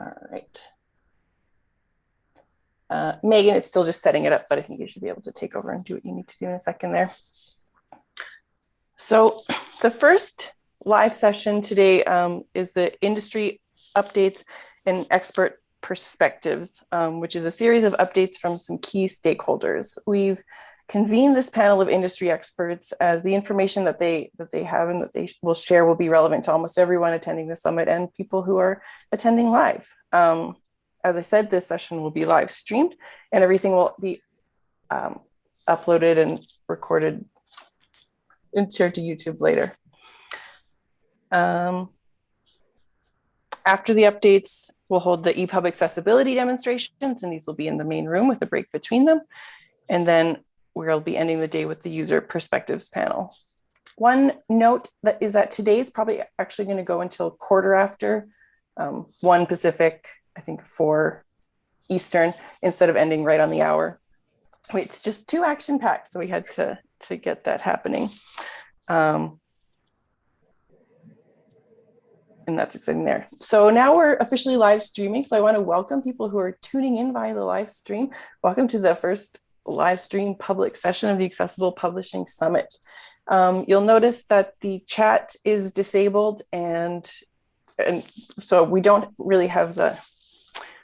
All right. Uh, Megan, it's still just setting it up, but I think you should be able to take over and do what you need to do in a second there. So the first live session today um, is the industry updates and expert perspectives, um, which is a series of updates from some key stakeholders. We've convened this panel of industry experts as the information that they that they have and that they will share will be relevant to almost everyone attending the summit and people who are attending live. Um, as I said, this session will be live streamed and everything will be um, uploaded and recorded and shared to YouTube later. Um, after the updates, we'll hold the EPUB accessibility demonstrations, and these will be in the main room with a break between them. And then we'll be ending the day with the user perspectives panel. One note that is that today is probably actually going to go until quarter after um, one Pacific, I think four Eastern, instead of ending right on the hour. It's just too action packed, so we had to to get that happening. Um, and that's exciting there. So now we're officially live streaming. So I want to welcome people who are tuning in via the live stream. Welcome to the first live stream public session of the Accessible Publishing Summit. Um, you'll notice that the chat is disabled and, and so we don't really have the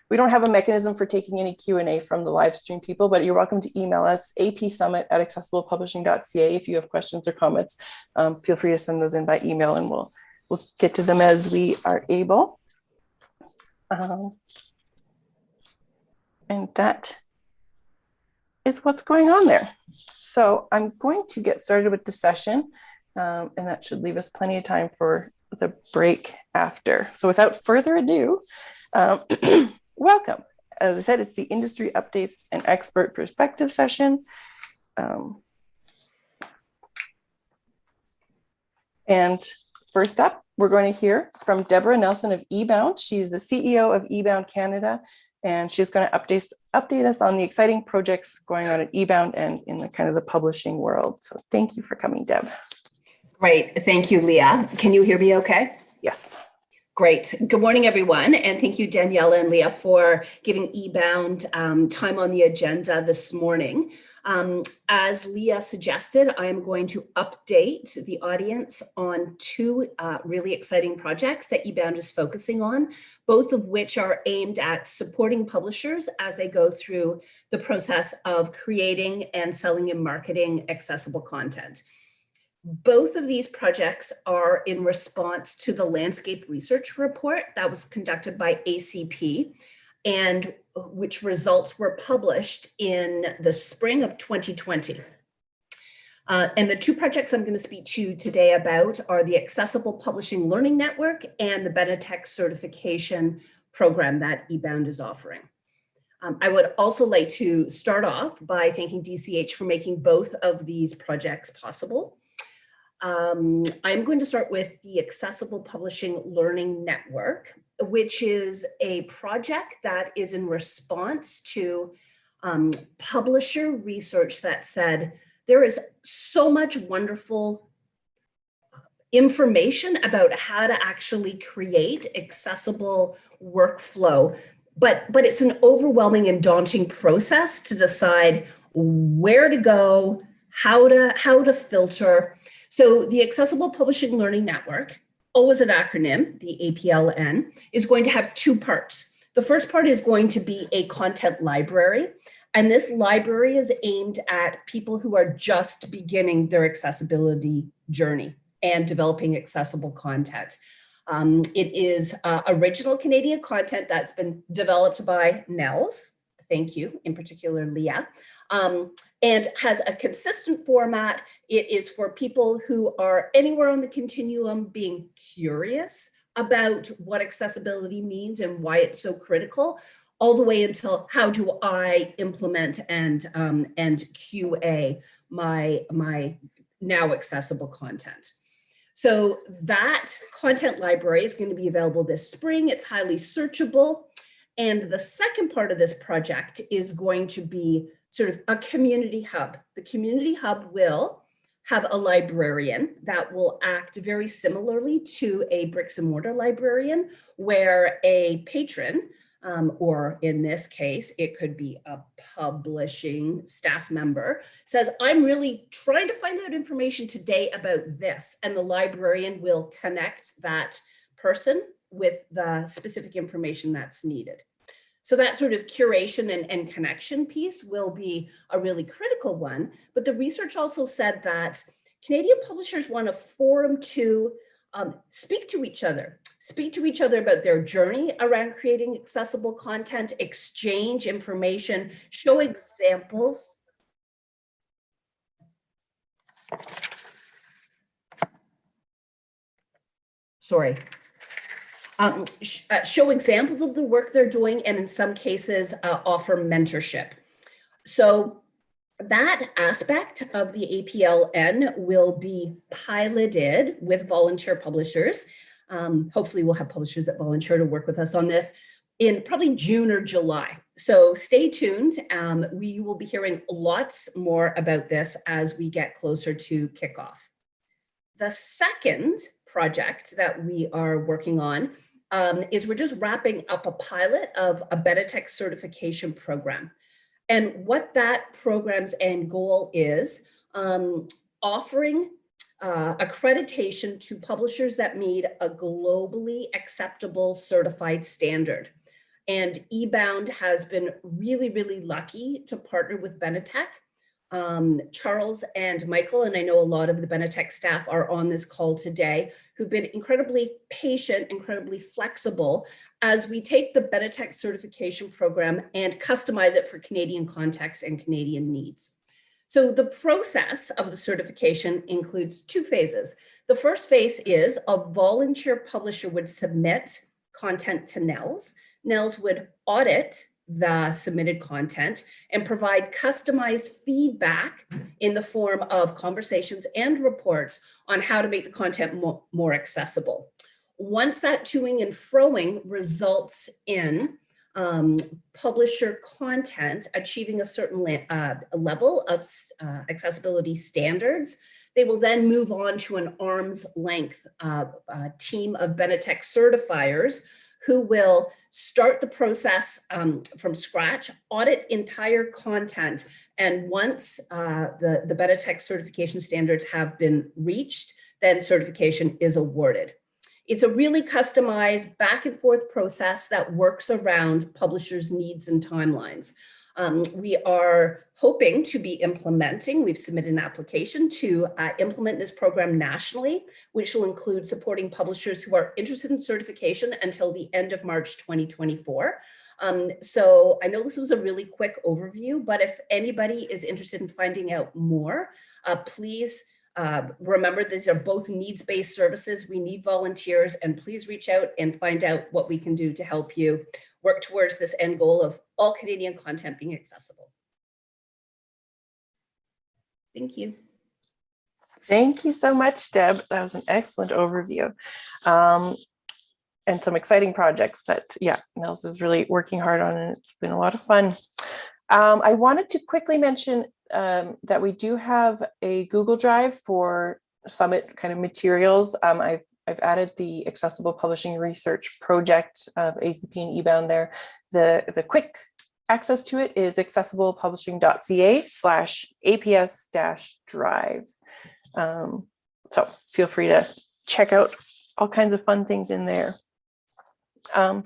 we don't have a mechanism for taking any Q&A from the live stream people, but you're welcome to email us apsummit at accessiblepublishing.ca if you have questions or comments. Um, feel free to send those in by email and we'll we'll get to them as we are able. Um, and that is what's going on there. So I'm going to get started with the session um, and that should leave us plenty of time for the break after. So without further ado, um, welcome. As I said, it's the industry updates and expert perspective session. Um, and First up, we're going to hear from Deborah Nelson of eBound. She's the CEO of eBound Canada, and she's going to update, update us on the exciting projects going on at eBound and in the kind of the publishing world. So thank you for coming, Deb. Great. Thank you, Leah. Can you hear me okay? Yes. Great. Good morning, everyone. And thank you, Daniela and Leah, for giving eBound um, time on the agenda this morning. Um, as Leah suggested, I am going to update the audience on two uh, really exciting projects that eBound is focusing on, both of which are aimed at supporting publishers as they go through the process of creating and selling and marketing accessible content. Both of these projects are in response to the landscape research report that was conducted by ACP and which results were published in the spring of 2020. Uh, and the two projects I'm going to speak to you today about are the Accessible Publishing Learning Network and the Benetech certification program that eBound is offering. Um, I would also like to start off by thanking DCH for making both of these projects possible. Um, I'm going to start with the Accessible Publishing Learning Network, which is a project that is in response to um, publisher research that said there is so much wonderful information about how to actually create accessible workflow, but, but it's an overwhelming and daunting process to decide where to go, how to, how to filter, so the Accessible Publishing Learning Network, always an acronym, the APLN, is going to have two parts. The first part is going to be a content library. And this library is aimed at people who are just beginning their accessibility journey and developing accessible content. Um, it is uh, original Canadian content that's been developed by NNELS. Thank you, in particular, Leah um, and has a consistent format. It is for people who are anywhere on the continuum being curious about what accessibility means and why it's so critical, all the way until how do I implement and, um, and QA my, my now accessible content. So that content library is going to be available this spring. It's highly searchable. And the second part of this project is going to be sort of a community hub. The community hub will have a librarian that will act very similarly to a bricks and mortar librarian where a patron um, or in this case, it could be a publishing staff member, says, I'm really trying to find out information today about this. And the librarian will connect that person with the specific information that's needed. So that sort of curation and, and connection piece will be a really critical one. But the research also said that Canadian publishers want a forum to um, speak to each other, speak to each other about their journey around creating accessible content, exchange information, show examples. Sorry. Um, sh uh, show examples of the work they're doing and in some cases uh, offer mentorship. So that aspect of the APLN will be piloted with volunteer publishers. Um, hopefully we'll have publishers that volunteer to work with us on this in probably June or July. So stay tuned. Um, we will be hearing lots more about this as we get closer to kickoff. The second project that we are working on um, is we're just wrapping up a pilot of a Benetech certification program. And what that program's end goal is um, offering uh, accreditation to publishers that meet a globally acceptable certified standard. And eBound has been really, really lucky to partner with Benetech. Um, Charles and Michael, and I know a lot of the Benetech staff are on this call today, who've been incredibly patient, incredibly flexible as we take the Benetech certification program and customize it for Canadian context and Canadian needs. So the process of the certification includes two phases. The first phase is a volunteer publisher would submit content to NNELS. NNELS would audit the submitted content and provide customized feedback in the form of conversations and reports on how to make the content more, more accessible. Once that toing and froing results in um, publisher content achieving a certain uh, level of uh, accessibility standards, they will then move on to an arm's length uh, team of Benetech certifiers who will start the process um, from scratch, audit entire content, and once uh, the, the Benetech certification standards have been reached, then certification is awarded. It's a really customized back and forth process that works around publishers' needs and timelines. Um, we are hoping to be implementing, we've submitted an application to uh, implement this program nationally, which will include supporting publishers who are interested in certification until the end of March 2024. Um, so I know this was a really quick overview, but if anybody is interested in finding out more, uh, please uh, remember, these are both needs-based services. We need volunteers and please reach out and find out what we can do to help you work towards this end goal of all Canadian content being accessible. Thank you. Thank you so much, Deb. That was an excellent overview. Um, and some exciting projects that, yeah, NNELS is really working hard on and it's been a lot of fun. Um, I wanted to quickly mention um, that we do have a Google Drive for summit kind of materials. Um, I've, I've added the accessible publishing research project of ACP and eBound there. The, the quick access to it is accessiblepublishing.ca slash APS dash drive. Um, so feel free to check out all kinds of fun things in there. Um,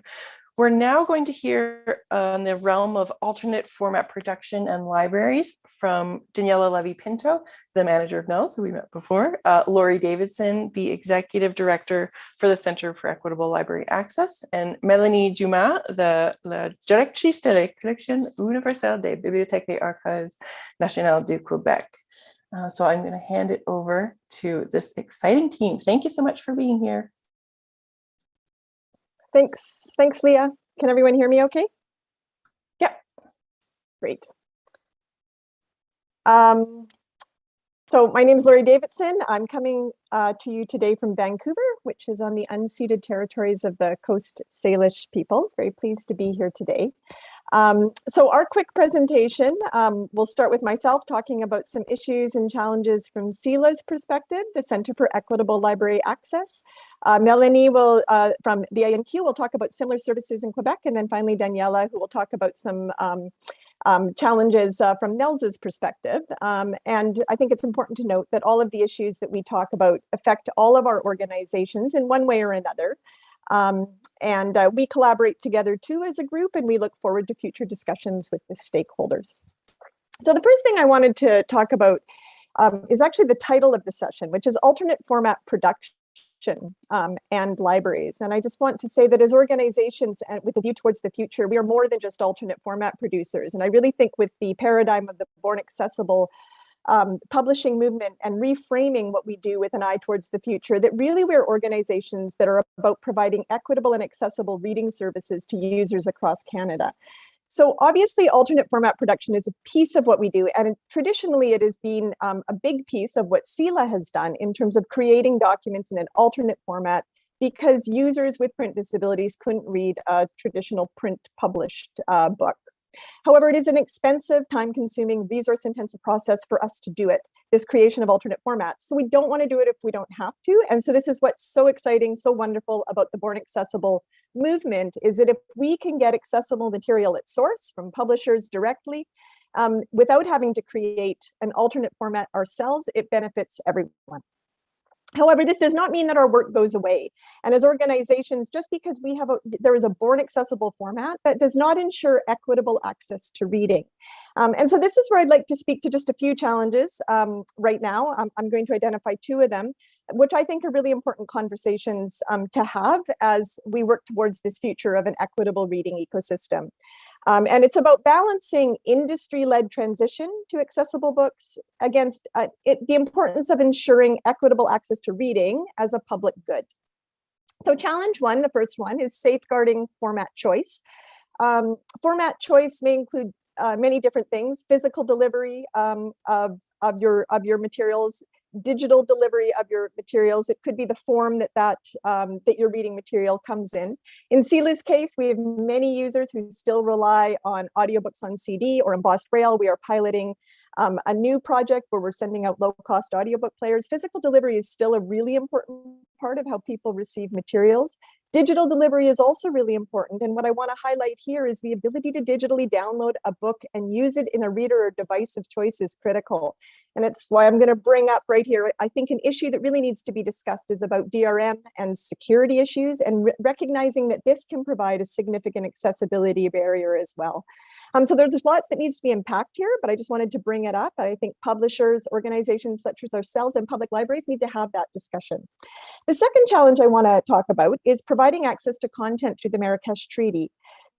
we're now going to hear on the realm of alternate format production and libraries from Daniela Levy-Pinto, the manager of NNELS, who we met before, uh, Laurie Davidson, the executive director for the Center for Equitable Library Access, and Melanie Dumas, the directrice de la collection universelle des bibliothèques et archives nationales du Québec. Uh, so I'm going to hand it over to this exciting team. Thank you so much for being here. Thanks. Thanks, Leah. Can everyone hear me okay? Yeah. Great. Um, So my name is Laurie Davidson. I'm coming uh, to you today from Vancouver, which is on the unceded territories of the Coast Salish peoples. Very pleased to be here today. Um, so our quick presentation, um, we'll start with myself talking about some issues and challenges from CELA's perspective, the Center for Equitable Library Access. Uh, Melanie will, uh, from BANQ, will talk about similar services in Quebec, and then finally Daniela, who will talk about some um, um, challenges uh, from NNELS's perspective. Um, and I think it's important to note that all of the issues that we talk about affect all of our organizations in one way or another. Um, and uh, we collaborate together too as a group and we look forward to future discussions with the stakeholders. So the first thing I wanted to talk about um, is actually the title of the session, which is alternate format production um, and libraries. And I just want to say that as organizations and with a view towards the future, we are more than just alternate format producers. And I really think with the paradigm of the born accessible um, publishing movement and reframing what we do with an eye towards the future, that really we're organizations that are about providing equitable and accessible reading services to users across Canada. So obviously alternate format production is a piece of what we do. And traditionally it has been um, a big piece of what CELA has done in terms of creating documents in an alternate format because users with print disabilities couldn't read a traditional print published uh, book. However, it is an expensive, time-consuming, resource-intensive process for us to do it, this creation of alternate formats. So we don't want to do it if we don't have to. And so this is what's so exciting, so wonderful about the Born Accessible movement, is that if we can get accessible material at source from publishers directly, um, without having to create an alternate format ourselves, it benefits everyone. However, this does not mean that our work goes away. And as organizations, just because we have a, there is a born accessible format that does not ensure equitable access to reading. Um, and so this is where I'd like to speak to just a few challenges um, right now. I'm, I'm, going to identify two of them, which I think are really important conversations um, to have as we work towards this future of an equitable reading ecosystem. Um, and it's about balancing industry-led transition to accessible books against uh, it, the importance of ensuring equitable access to reading as a public good. So challenge one, the first one, is safeguarding format choice. Um, format choice may include uh, many different things, physical delivery um, of, of, your, of your materials, digital delivery of your materials. It could be the form that that, um, that your reading material comes in. In CELA's case, we have many users who still rely on audiobooks on CD or embossed braille. We are piloting um, a new project where we're sending out low-cost audiobook players. Physical delivery is still a really important part of how people receive materials. Digital delivery is also really important. And what I wanna highlight here is the ability to digitally download a book and use it in a reader or device of choice is critical. And it's why I'm gonna bring up right here, I think an issue that really needs to be discussed is about DRM and security issues and re recognizing that this can provide a significant accessibility barrier as well. Um, so there's lots that needs to be unpacked here, but I just wanted to bring it up. I think publishers, organizations such as ourselves and public libraries need to have that discussion. The second challenge I wanna talk about is providing providing access to content through the Marrakesh Treaty.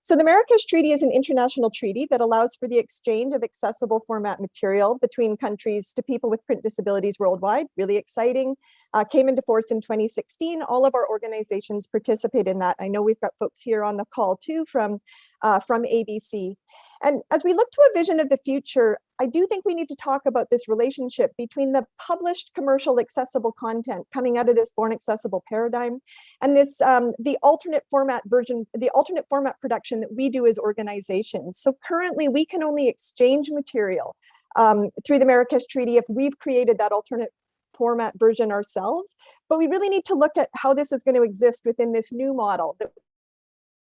So the Marrakesh Treaty is an international treaty that allows for the exchange of accessible format material between countries to people with print disabilities worldwide. Really exciting. Uh, came into force in 2016. All of our organizations participate in that. I know we've got folks here on the call too from, uh, from ABC. And as we look to a vision of the future, I do think we need to talk about this relationship between the published commercial accessible content coming out of this born accessible paradigm and this um, the alternate format version, the alternate format production that we do as organizations. So currently we can only exchange material um, through the Marrakesh Treaty if we've created that alternate format version ourselves, but we really need to look at how this is going to exist within this new model that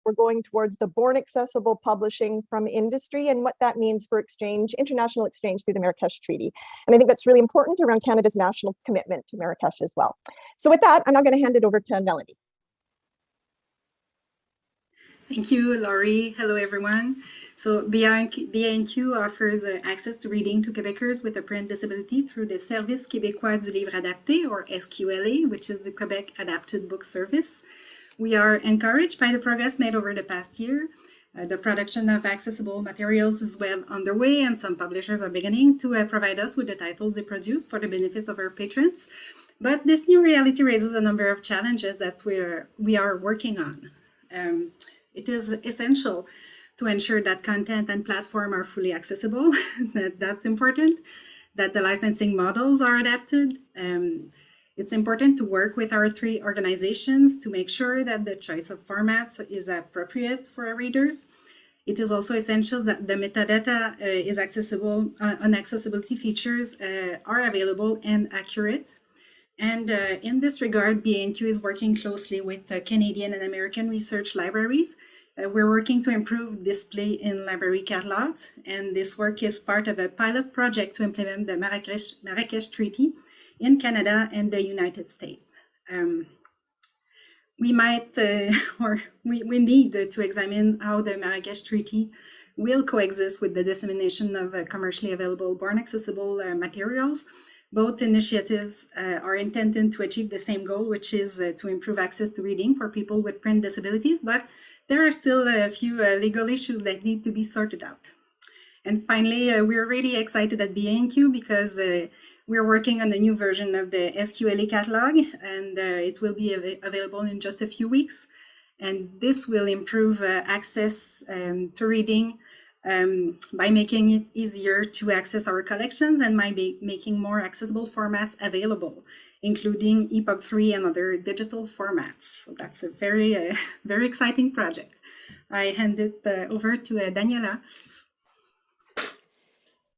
we're going towards the born accessible publishing from industry and what that means for exchange, international exchange through the Marrakesh Treaty. And I think that's really important around Canada's national commitment to Marrakesh as well. So with that, I'm now going to hand it over to Melanie. Thank you, Laurie. Hello, everyone. So BANQ offers uh, access to reading to Quebecers with a print disability through the Service québécois du livre adapté, or SQLA, which is the Quebec Adapted Book Service. We are encouraged by the progress made over the past year. Uh, the production of accessible materials is well underway and some publishers are beginning to uh, provide us with the titles they produce for the benefit of our patrons. But this new reality raises a number of challenges that we're, we are working on. Um, it is essential to ensure that content and platform are fully accessible. that, that's important. that the licensing models are adapted. Um, it's important to work with our three organizations to make sure that the choice of formats is appropriate for our readers. It is also essential that the metadata uh, is accessible, uh, and accessibility features uh, are available and accurate. And uh, in this regard, BNQ is working closely with Canadian and American research libraries. Uh, we're working to improve display in library catalogs, and this work is part of a pilot project to implement the Marrakesh, Marrakesh Treaty in Canada and the United States. Um, we might, uh, or we, we need to examine how the Marrakesh Treaty will coexist with the dissemination of uh, commercially available born accessible uh, materials. Both initiatives uh, are intended to achieve the same goal, which is uh, to improve access to reading for people with print disabilities, but there are still a few uh, legal issues that need to be sorted out. And finally, we're really excited at BANQ because we're working on the new version of the SQLA catalog, and uh, it will be av available in just a few weeks. And this will improve uh, access um, to reading um, by making it easier to access our collections and by making more accessible formats available, including EPUB 3 and other digital formats. So that's a very, uh, very exciting project. I hand it uh, over to uh, Daniela.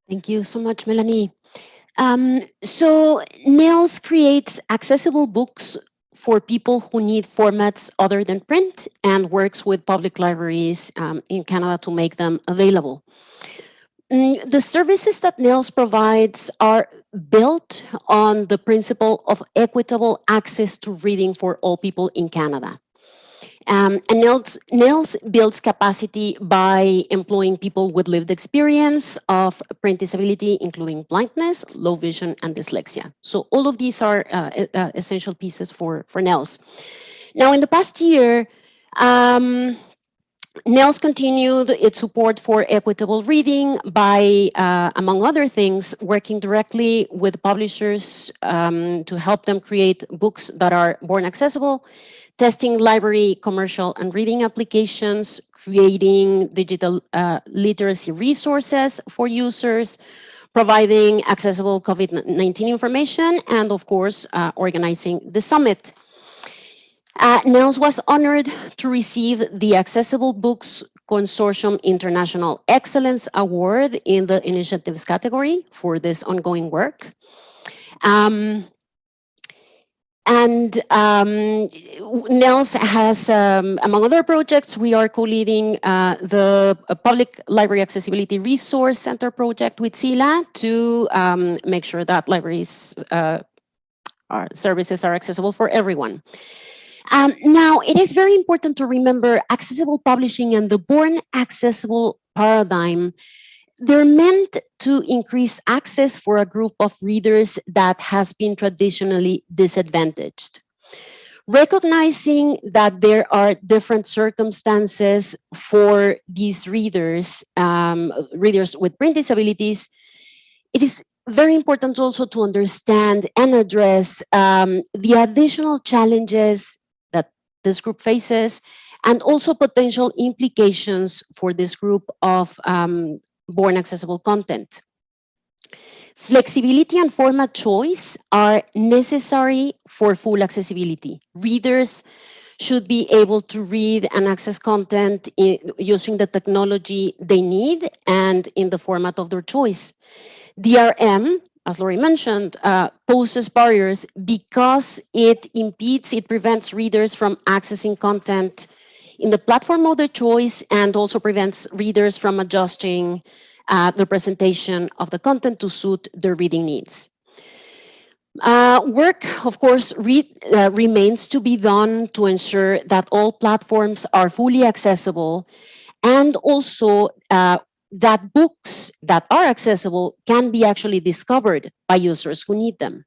Thank you so much, Melanie. Um, so NNELS creates accessible books for people who need formats other than print and works with public libraries um, in Canada to make them available. Mm, the services that NNELS provides are built on the principle of equitable access to reading for all people in Canada. Um, and NNELS builds capacity by employing people with lived experience of print disability, including blindness, low vision, and dyslexia. So all of these are uh, uh, essential pieces for, for NNELS. Now, in the past year, um, NNELS continued its support for equitable reading by, uh, among other things, working directly with publishers um, to help them create books that are born accessible testing library, commercial, and reading applications, creating digital uh, literacy resources for users, providing accessible COVID-19 information, and of course, uh, organizing the summit. Uh, NNELS was honored to receive the Accessible Books Consortium International Excellence Award in the initiatives category for this ongoing work. Um, and um, NNELS has, um, among other projects, we are co-leading uh, the uh, Public Library Accessibility Resource Center project with CELA to um, make sure that libraries uh, services are accessible for everyone. Um, now, it is very important to remember accessible publishing and the born accessible paradigm they're meant to increase access for a group of readers that has been traditionally disadvantaged. Recognizing that there are different circumstances for these readers, um, readers with print disabilities, it is very important also to understand and address um, the additional challenges that this group faces and also potential implications for this group of um, born accessible content. Flexibility and format choice are necessary for full accessibility. Readers should be able to read and access content in, using the technology they need and in the format of their choice. DRM, as Laurie mentioned, uh, poses barriers because it impedes, it prevents readers from accessing content in the platform of their choice and also prevents readers from adjusting uh, the presentation of the content to suit their reading needs. Uh, work, of course, re uh, remains to be done to ensure that all platforms are fully accessible and also uh, that books that are accessible can be actually discovered by users who need them.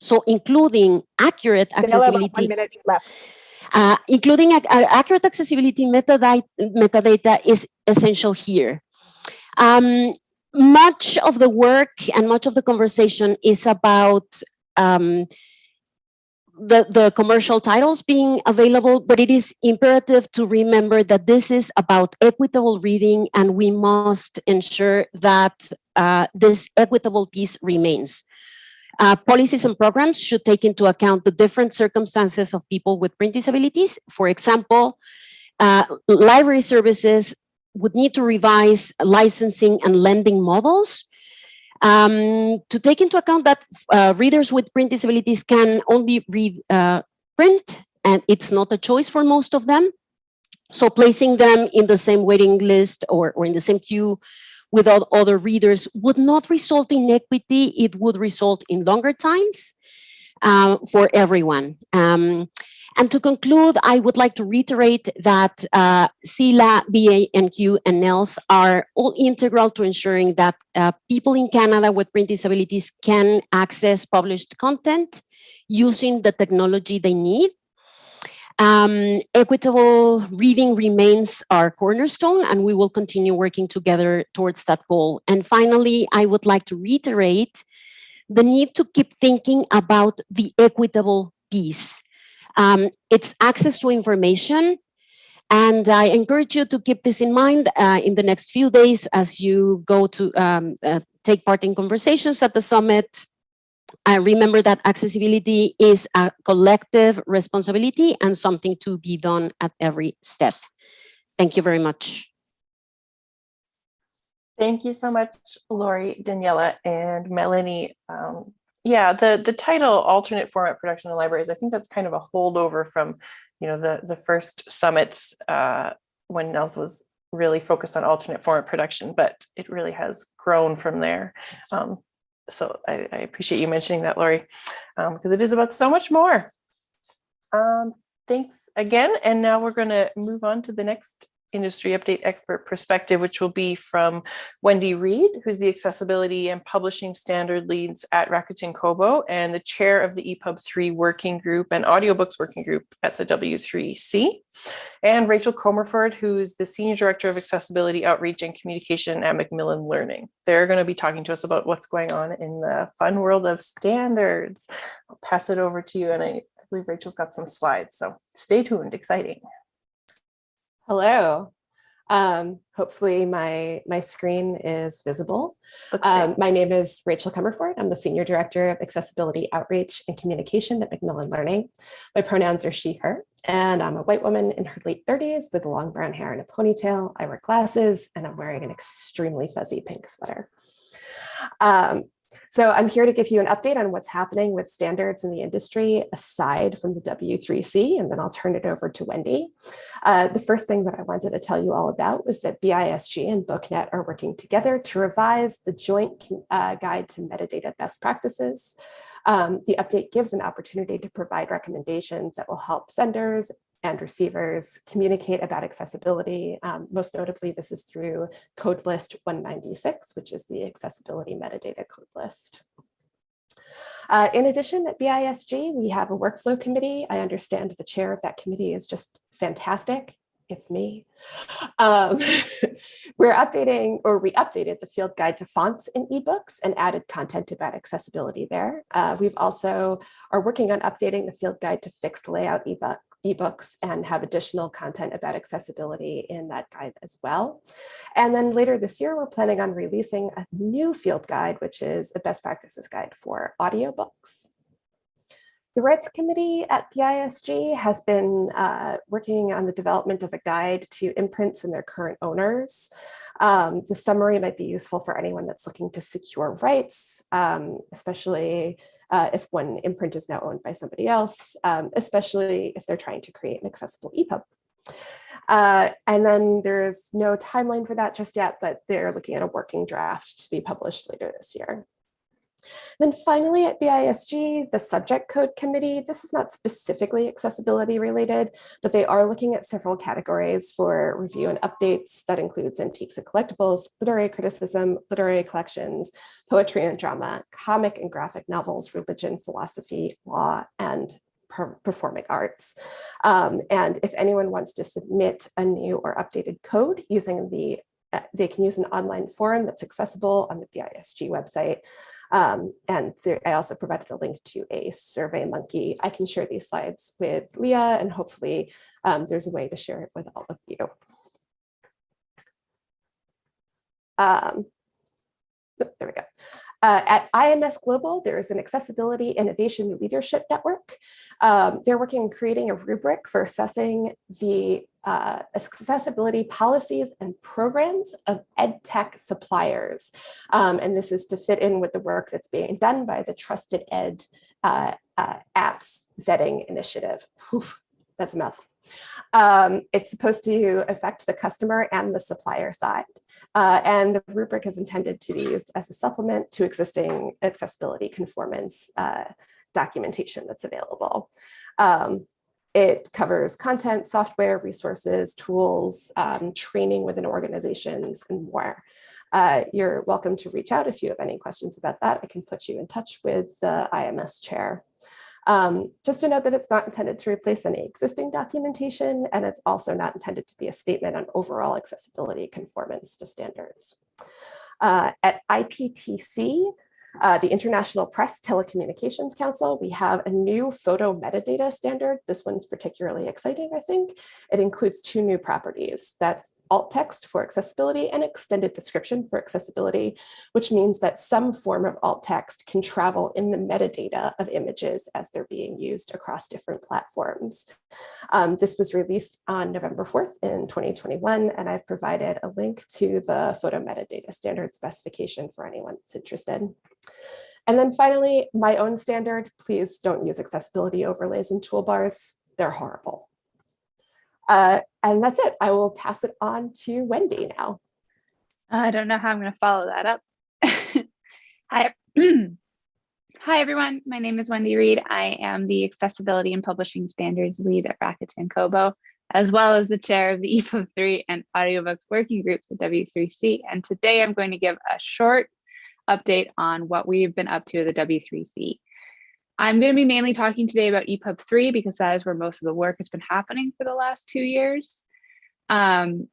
So including accurate accessibility. One minute left. Uh, including accurate accessibility metadata, metadata is essential here. Um, much of the work and much of the conversation is about um, the, the commercial titles being available, but it is imperative to remember that this is about equitable reading and we must ensure that uh, this equitable piece remains. Uh, policies and programs should take into account the different circumstances of people with print disabilities. For example, uh, library services would need to revise licensing and lending models um, to take into account that uh, readers with print disabilities can only read uh, print and it's not a choice for most of them. So placing them in the same waiting list or, or in the same queue with other readers would not result in equity, it would result in longer times uh, for everyone. Um, and to conclude, I would like to reiterate that uh, CELA, BANQ, and NNELS are all integral to ensuring that uh, people in Canada with print disabilities can access published content using the technology they need. Um, equitable reading remains our cornerstone, and we will continue working together towards that goal. And finally, I would like to reiterate the need to keep thinking about the equitable piece. Um, it's access to information. And I encourage you to keep this in mind uh, in the next few days as you go to um, uh, take part in conversations at the summit. Uh, remember that accessibility is a collective responsibility and something to be done at every step. Thank you very much. Thank you so much, Laurie, Daniela, and Melanie. Um, yeah, the the title alternate format production in libraries, I think that's kind of a holdover from, you know, the the first summits uh, when NNELS was really focused on alternate format production, but it really has grown from there. Um, so I, I, appreciate you mentioning that, Laurie, because um, it is about so much more. Um, thanks again. And now we're going to move on to the next industry update expert perspective, which will be from Wendy Reid, who's the accessibility and publishing standard leads at Rakuten Kobo and the chair of the EPUB 3 working group and audiobooks working group at the W3C. And Rachel Comerford, who's the senior director of accessibility outreach and communication at Macmillan Learning. They're going to be talking to us about what's going on in the fun world of standards. I'll pass it over to you. And I, I believe Rachel's got some slides, so stay tuned, exciting. Hello. Um, hopefully my, my screen is visible. Um, my name is Rachel Comerford. I'm the Senior Director of Accessibility Outreach and Communication at Macmillan Learning. My pronouns are she, her, and I'm a white woman in her late 30s with long brown hair and a ponytail. I wear glasses and I'm wearing an extremely fuzzy pink sweater. Um, so I'm here to give you an update on what's happening with standards in the industry aside from the W3C, and then I'll turn it over to Wendy. Uh, the first thing that I wanted to tell you all about was that BISG and BookNet are working together to revise the joint uh, guide to metadata best practices. Um, the update gives an opportunity to provide recommendations that will help senders and receivers communicate about accessibility. Um, most notably, this is through code list 196, which is the accessibility metadata code list. Uh, in addition, at BISG, we have a workflow committee. I understand the chair of that committee is just fantastic. It's me. Um, we're updating, or we updated the field guide to fonts in ebooks and added content about accessibility there. Uh, we've also are working on updating the field guide to fixed layout ebook ebooks and have additional content about accessibility in that guide as well. And then later this year, we're planning on releasing a new field guide, which is a best practices guide for audiobooks. The Rights Committee at BISG has been uh, working on the development of a guide to imprints and their current owners. Um, the summary might be useful for anyone that's looking to secure rights, um, especially uh, if one imprint is now owned by somebody else, um, especially if they're trying to create an accessible EPUB. Uh, and then there's no timeline for that just yet, but they're looking at a working draft to be published later this year. Then finally at BISG, the subject code committee, this is not specifically accessibility related, but they are looking at several categories for review and updates that includes antiques and collectibles, literary criticism, literary collections, poetry and drama, comic and graphic novels, religion, philosophy, law, and performing arts. Um, and if anyone wants to submit a new or updated code using the they can use an online forum that's accessible on the BISG website. Um, and there, I also provided a link to a survey monkey. I can share these slides with Leah and hopefully um, there's a way to share it with all of you. Um, oh, there we go. Uh, at IMS Global, there is an Accessibility Innovation Leadership Network. Um, they're working on creating a rubric for assessing the uh, accessibility policies and programs of EdTech suppliers. Um, and this is to fit in with the work that's being done by the Trusted Ed uh, uh Apps Vetting Initiative. That's a mouthful. Um, it's supposed to affect the customer and the supplier side. Uh, and the rubric is intended to be used as a supplement to existing accessibility conformance uh, documentation that's available. Um, it covers content, software, resources, tools, um, training within organizations, and more. Uh, you're welcome to reach out if you have any questions about that. I can put you in touch with the IMS chair. Um, just to note that it's not intended to replace any existing documentation, and it's also not intended to be a statement on overall accessibility conformance to standards. Uh, at IPTC, uh, the International Press Telecommunications Council, we have a new photo metadata standard. This one's particularly exciting, I think. It includes two new properties. That's alt text for accessibility and extended description for accessibility, which means that some form of alt text can travel in the metadata of images as they're being used across different platforms. Um, this was released on November 4th in 2021, and I've provided a link to the photo metadata standard specification for anyone that's interested. And then finally, my own standard, please don't use accessibility overlays and toolbars. They're horrible. Uh, and that's it. I will pass it on to Wendy now. I don't know how I'm going to follow that up. Hi. Hi, everyone. My name is Wendy Reid. I am the Accessibility and Publishing Standards Lead at Rakuten Kobo, as well as the chair of the EPUB 3 and audiobooks working groups at W3C. And today I'm going to give a short update on what we've been up to at the W3C. I'm going to be mainly talking today about EPUB 3 because that is where most of the work has been happening for the last two years. Um,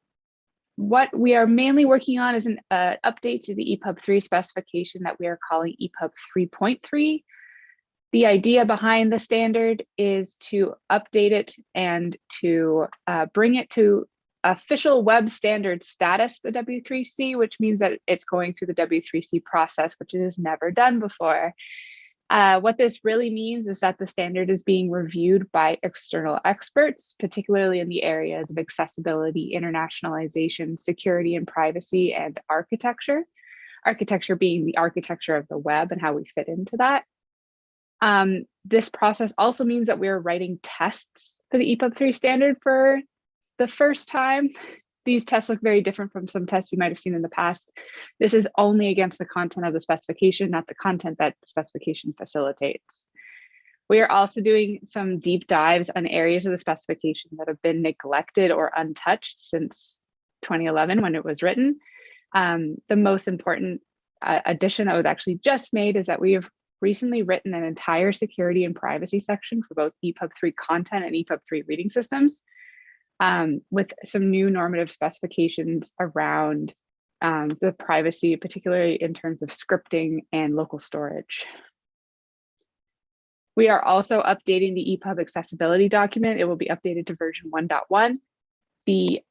what we are mainly working on is an uh, update to the EPUB 3 specification that we are calling EPUB 3.3. The idea behind the standard is to update it and to uh, bring it to official web standard status, the W3C, which means that it's going through the W3C process, which it has never done before. Uh, what this really means is that the standard is being reviewed by external experts, particularly in the areas of accessibility, internationalization, security and privacy, and architecture. Architecture being the architecture of the web and how we fit into that. Um, this process also means that we're writing tests for the EPUB 3 standard for the first time these tests look very different from some tests you might have seen in the past. This is only against the content of the specification, not the content that the specification facilitates. We are also doing some deep dives on areas of the specification that have been neglected or untouched since 2011 when it was written. Um, the most important uh, addition that was actually just made is that we have recently written an entire security and privacy section for both EPUB 3 content and EPUB 3 reading systems um, with some new normative specifications around um, the privacy, particularly in terms of scripting and local storage. We are also updating the EPUB accessibility document. It will be updated to version 1.1. The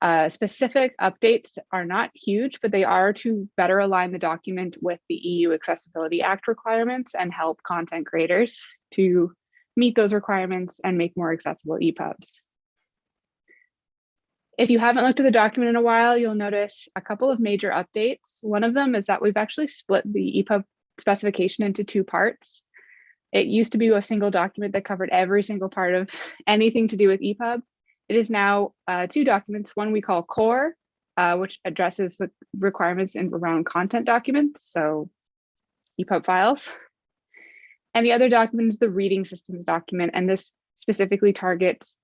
uh, specific updates are not huge, but they are to better align the document with the EU Accessibility Act requirements and help content creators to meet those requirements and make more accessible EPUBs. If you haven't looked at the document in a while, you'll notice a couple of major updates. One of them is that we've actually split the EPUB specification into two parts. It used to be a single document that covered every single part of anything to do with EPUB. It is now uh, two documents, one we call core, uh, which addresses the requirements in around content documents, so EPUB files. And the other document is the reading systems document, and this specifically targets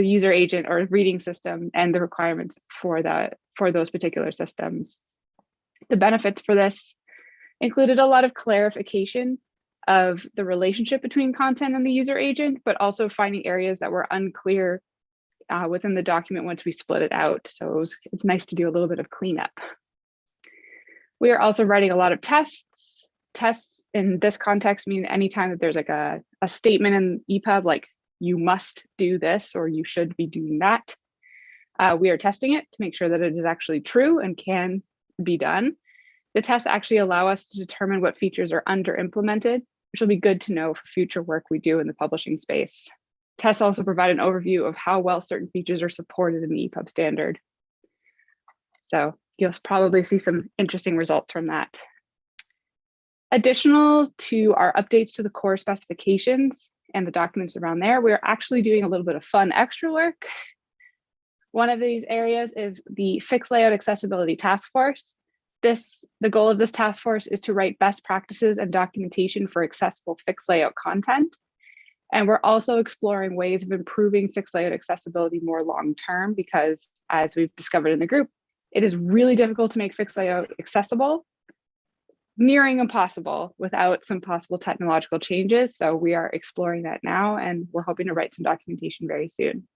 the user agent or reading system and the requirements for that for those particular systems. The benefits for this included a lot of clarification of the relationship between content and the user agent, but also finding areas that were unclear uh, within the document once we split it out. So it was, it's nice to do a little bit of cleanup. We are also writing a lot of tests. Tests in this context mean anytime that there's like a, a statement in EPUB, like you must do this or you should be doing that. Uh, we are testing it to make sure that it is actually true and can be done. The tests actually allow us to determine what features are under implemented, which will be good to know for future work we do in the publishing space. Tests also provide an overview of how well certain features are supported in the EPUB standard. So you'll probably see some interesting results from that. Additional to our updates to the core specifications and the documents around there, we're actually doing a little bit of fun extra work. One of these areas is the Fixed Layout Accessibility Task Force. This, the goal of this task force is to write best practices and documentation for accessible fixed layout content. And we're also exploring ways of improving fixed layout accessibility more long-term because as we've discovered in the group, it is really difficult to make fixed layout accessible, nearing impossible without some possible technological changes. So we are exploring that now and we're hoping to write some documentation very soon.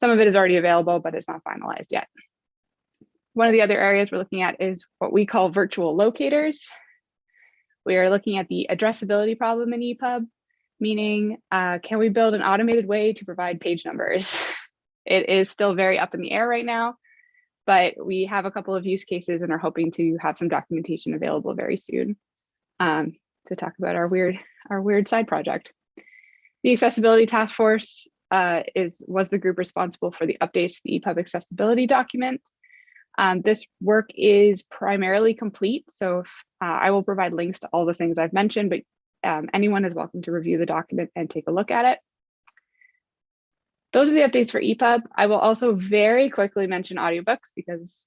Some of it is already available, but it's not finalized yet. One of the other areas we're looking at is what we call virtual locators. We are looking at the addressability problem in EPUB, meaning uh, can we build an automated way to provide page numbers? It is still very up in the air right now, but we have a couple of use cases and are hoping to have some documentation available very soon um, to talk about our weird, our weird side project. The Accessibility Task Force uh, is was the group responsible for the updates to the EPUB accessibility document. Um, this work is primarily complete, so if, uh, I will provide links to all the things I've mentioned, but um, anyone is welcome to review the document and take a look at it. Those are the updates for EPUB. I will also very quickly mention audiobooks because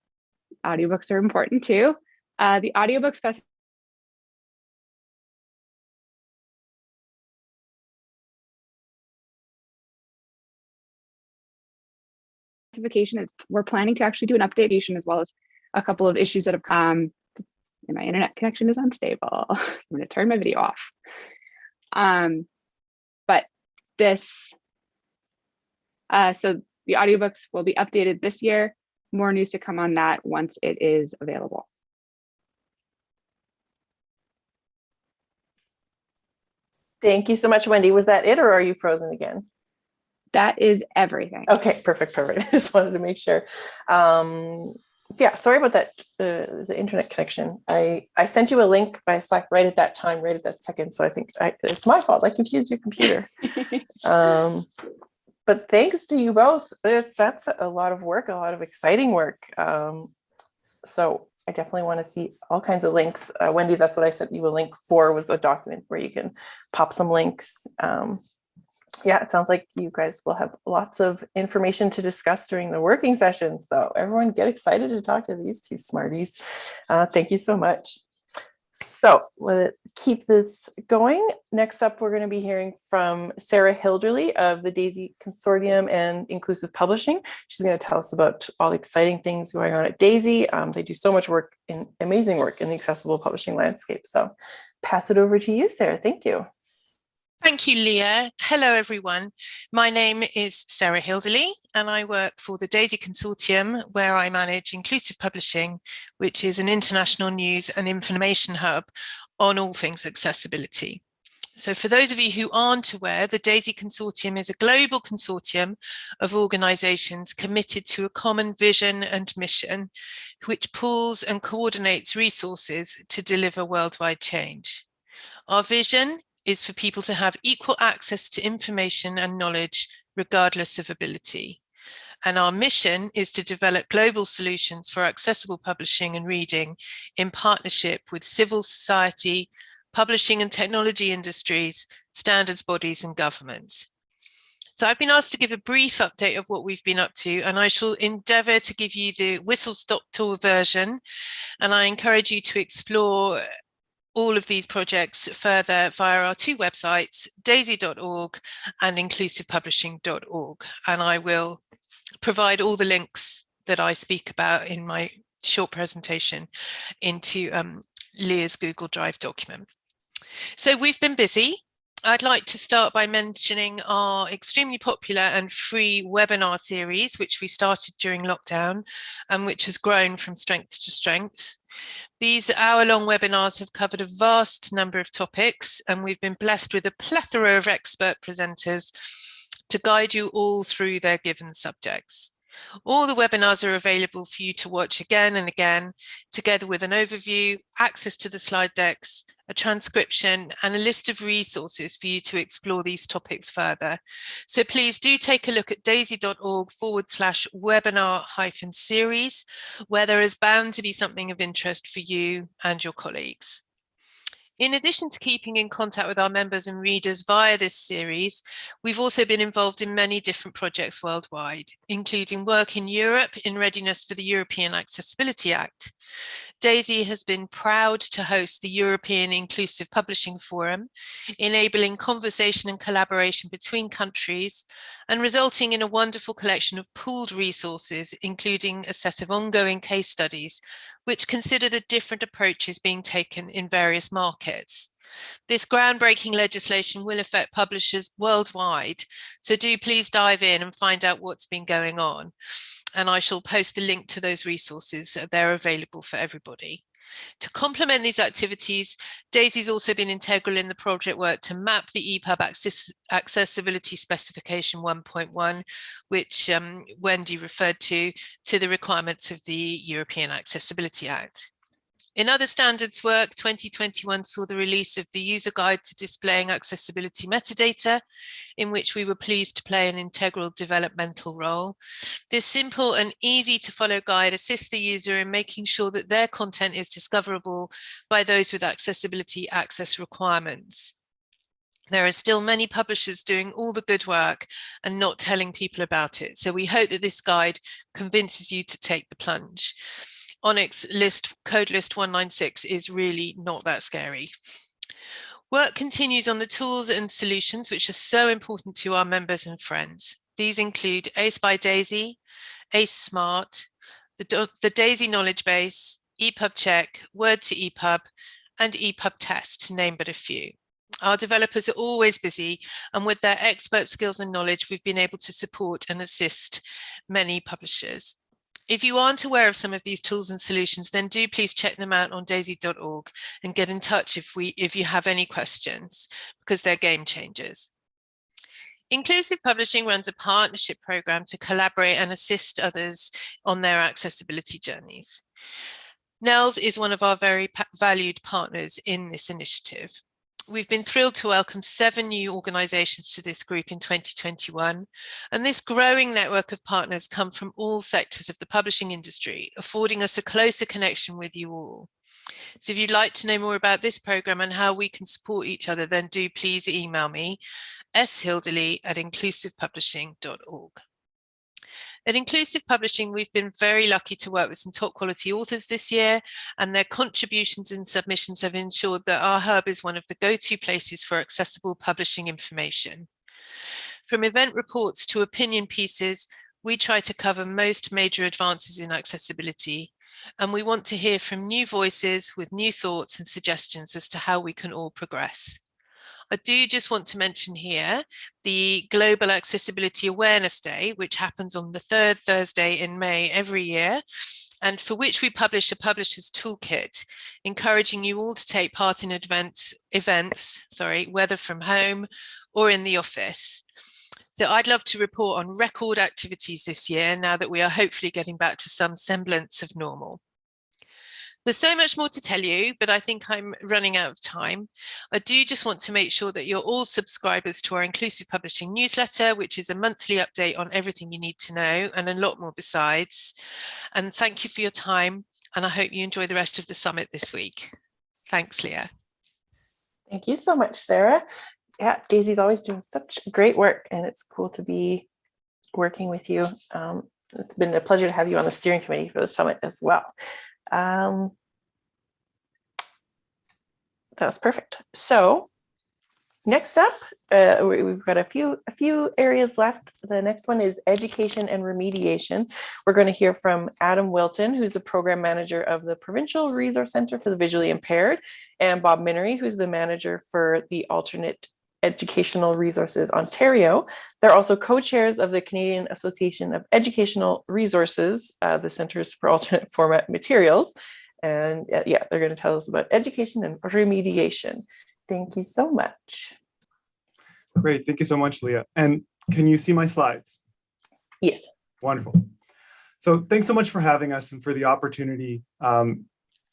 audiobooks are important too. Uh, the audiobook specification is we're planning to actually do an updation as well as a couple of issues that have come. And my internet connection is unstable. I'm going to turn my video off. Um, but this, uh, so the audiobooks will be updated this year. More news to come on that once it is available. Thank you so much, Wendy. Was that it or are you frozen again? That is everything. Okay, perfect, perfect. I just wanted to make sure. Um, yeah, sorry about that, uh, the internet connection. I, I sent you a link by Slack right at that time, right at that second. So I think I, it's my fault. I confused your computer. um, but thanks to you both. It's, that's a lot of work, a lot of exciting work. Um, so I definitely want to see all kinds of links. Uh, Wendy, that's what I sent you a link for was a document where you can pop some links. Um, yeah, it sounds like you guys will have lots of information to discuss during the working session. So everyone get excited to talk to these two smarties. Uh, thank you so much. So let's keep this going. Next up, we're going to be hearing from Sarah Hilderley of the DAISY Consortium and Inclusive Publishing. She's going to tell us about all the exciting things going on at DAISY. Um, they do so much work, in amazing work in the accessible publishing landscape. So pass it over to you, Sarah. Thank you. Thank you, Leah. Hello, everyone. My name is Sarah Hilderley, and I work for the DAISY Consortium, where I manage Inclusive Publishing, which is an international news and information hub on all things accessibility. So for those of you who aren't aware, the DAISY Consortium is a global consortium of organisations committed to a common vision and mission, which pools and coordinates resources to deliver worldwide change. Our vision is for people to have equal access to information and knowledge, regardless of ability. And our mission is to develop global solutions for accessible publishing and reading in partnership with civil society, publishing and technology industries, standards bodies and governments. So I've been asked to give a brief update of what we've been up to, and I shall endeavour to give you the whistle-stop tour version. And I encourage you to explore all of these projects further via our two websites, daisy.org and inclusivepublishing.org. And I will provide all the links that I speak about in my short presentation into um, Leah's Google Drive document. So we've been busy. I'd like to start by mentioning our extremely popular and free webinar series, which we started during lockdown and which has grown from strength to strength. These hour-long webinars have covered a vast number of topics and we've been blessed with a plethora of expert presenters to guide you all through their given subjects. All the webinars are available for you to watch again and again, together with an overview, access to the slide decks, a transcription and a list of resources for you to explore these topics further. So please do take a look at daisy.org forward slash webinar hyphen series, where there is bound to be something of interest for you and your colleagues. In addition to keeping in contact with our members and readers via this series, we've also been involved in many different projects worldwide, including work in Europe in readiness for the European Accessibility Act. DAISY has been proud to host the European Inclusive Publishing Forum, enabling conversation and collaboration between countries and resulting in a wonderful collection of pooled resources, including a set of ongoing case studies, which consider the different approaches being taken in various markets. This groundbreaking legislation will affect publishers worldwide, so do please dive in and find out what's been going on. And I shall post the link to those resources. They're available for everybody. To complement these activities, Daisy's also been integral in the project work to map the EPUB access accessibility specification 1.1, which um, Wendy referred to, to the requirements of the European Accessibility Act. In other standards work, 2021 saw the release of the user guide to displaying accessibility metadata, in which we were pleased to play an integral developmental role. This simple and easy to follow guide assists the user in making sure that their content is discoverable by those with accessibility access requirements. There are still many publishers doing all the good work and not telling people about it. So we hope that this guide convinces you to take the plunge. ONIX list code list 196 is really not that scary. Work continues on the tools and solutions which are so important to our members and friends. These include ACE by DAISY, ACE Smart, the, the DAISY knowledge base, EPUB check, Word to EPUB, and EPUB test, to name but a few. Our developers are always busy and with their expert skills and knowledge, we've been able to support and assist many publishers. If you aren't aware of some of these tools and solutions, then do please check them out on daisy.org and get in touch if, we, if you have any questions, because they're game changers. Inclusive Publishing runs a partnership program to collaborate and assist others on their accessibility journeys. NNELS is one of our very valued partners in this initiative we've been thrilled to welcome seven new organisations to this group in 2021. And this growing network of partners come from all sectors of the publishing industry, affording us a closer connection with you all. So if you'd like to know more about this programme and how we can support each other, then do please email me, shilderley at inclusivepublishing.org. At Inclusive Publishing, we've been very lucky to work with some top quality authors this year, and their contributions and submissions have ensured that our hub is one of the go-to places for accessible publishing information. From event reports to opinion pieces, we try to cover most major advances in accessibility, and we want to hear from new voices with new thoughts and suggestions as to how we can all progress. I do just want to mention here the Global Accessibility Awareness Day, which happens on the third Thursday in May every year, and for which we publish a publisher's toolkit, encouraging you all to take part in events, events sorry, whether from home or in the office. So I'd love to report on record activities this year now that we are hopefully getting back to some semblance of normal. There's so much more to tell you, but I think I'm running out of time. I do just want to make sure that you're all subscribers to our Inclusive Publishing newsletter, which is a monthly update on everything you need to know and a lot more besides. And thank you for your time. And I hope you enjoy the rest of the summit this week. Thanks, Leah. Thank you so much, Sarah. Yeah, Daisy's always doing such great work and it's cool to be working with you. Um, it's been a pleasure to have you on the steering committee for the summit as well. Um, that's perfect. So next up, uh, we've got a few a few areas left. The next one is education and remediation. We're going to hear from Adam Wilton, who's the program manager of the Provincial Resource Center for the Visually Impaired, and Bob Minery, who's the manager for the Alternate Educational Resources Ontario. They're also co-chairs of the Canadian Association of Educational Resources, uh, the Centers for Alternate Format Materials. And uh, yeah, they're going to tell us about education and remediation. Thank you so much. Great, thank you so much, Leah. And can you see my slides? Yes. Wonderful. So thanks so much for having us and for the opportunity um,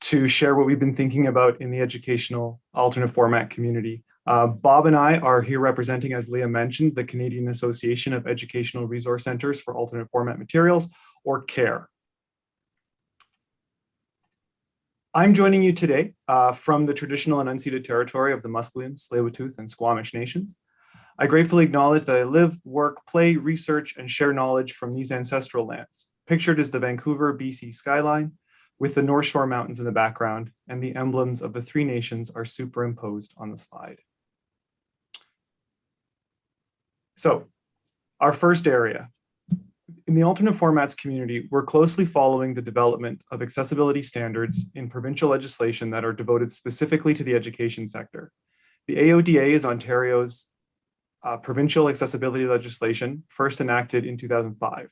to share what we've been thinking about in the educational alternate format community. Uh, Bob and I are here representing, as Leah mentioned, the Canadian Association of Educational Resource Centers for Alternate Format Materials, or CARE. I'm joining you today uh, from the traditional and unceded territory of the Musqueam, Tsleil-Waututh, and Squamish nations. I gratefully acknowledge that I live, work, play, research, and share knowledge from these ancestral lands. Pictured is the Vancouver, BC skyline, with the North Shore Mountains in the background, and the emblems of the three nations are superimposed on the slide. So, our first area. In the alternate formats community, we're closely following the development of accessibility standards in provincial legislation that are devoted specifically to the education sector. The AODA is Ontario's uh, provincial accessibility legislation, first enacted in 2005.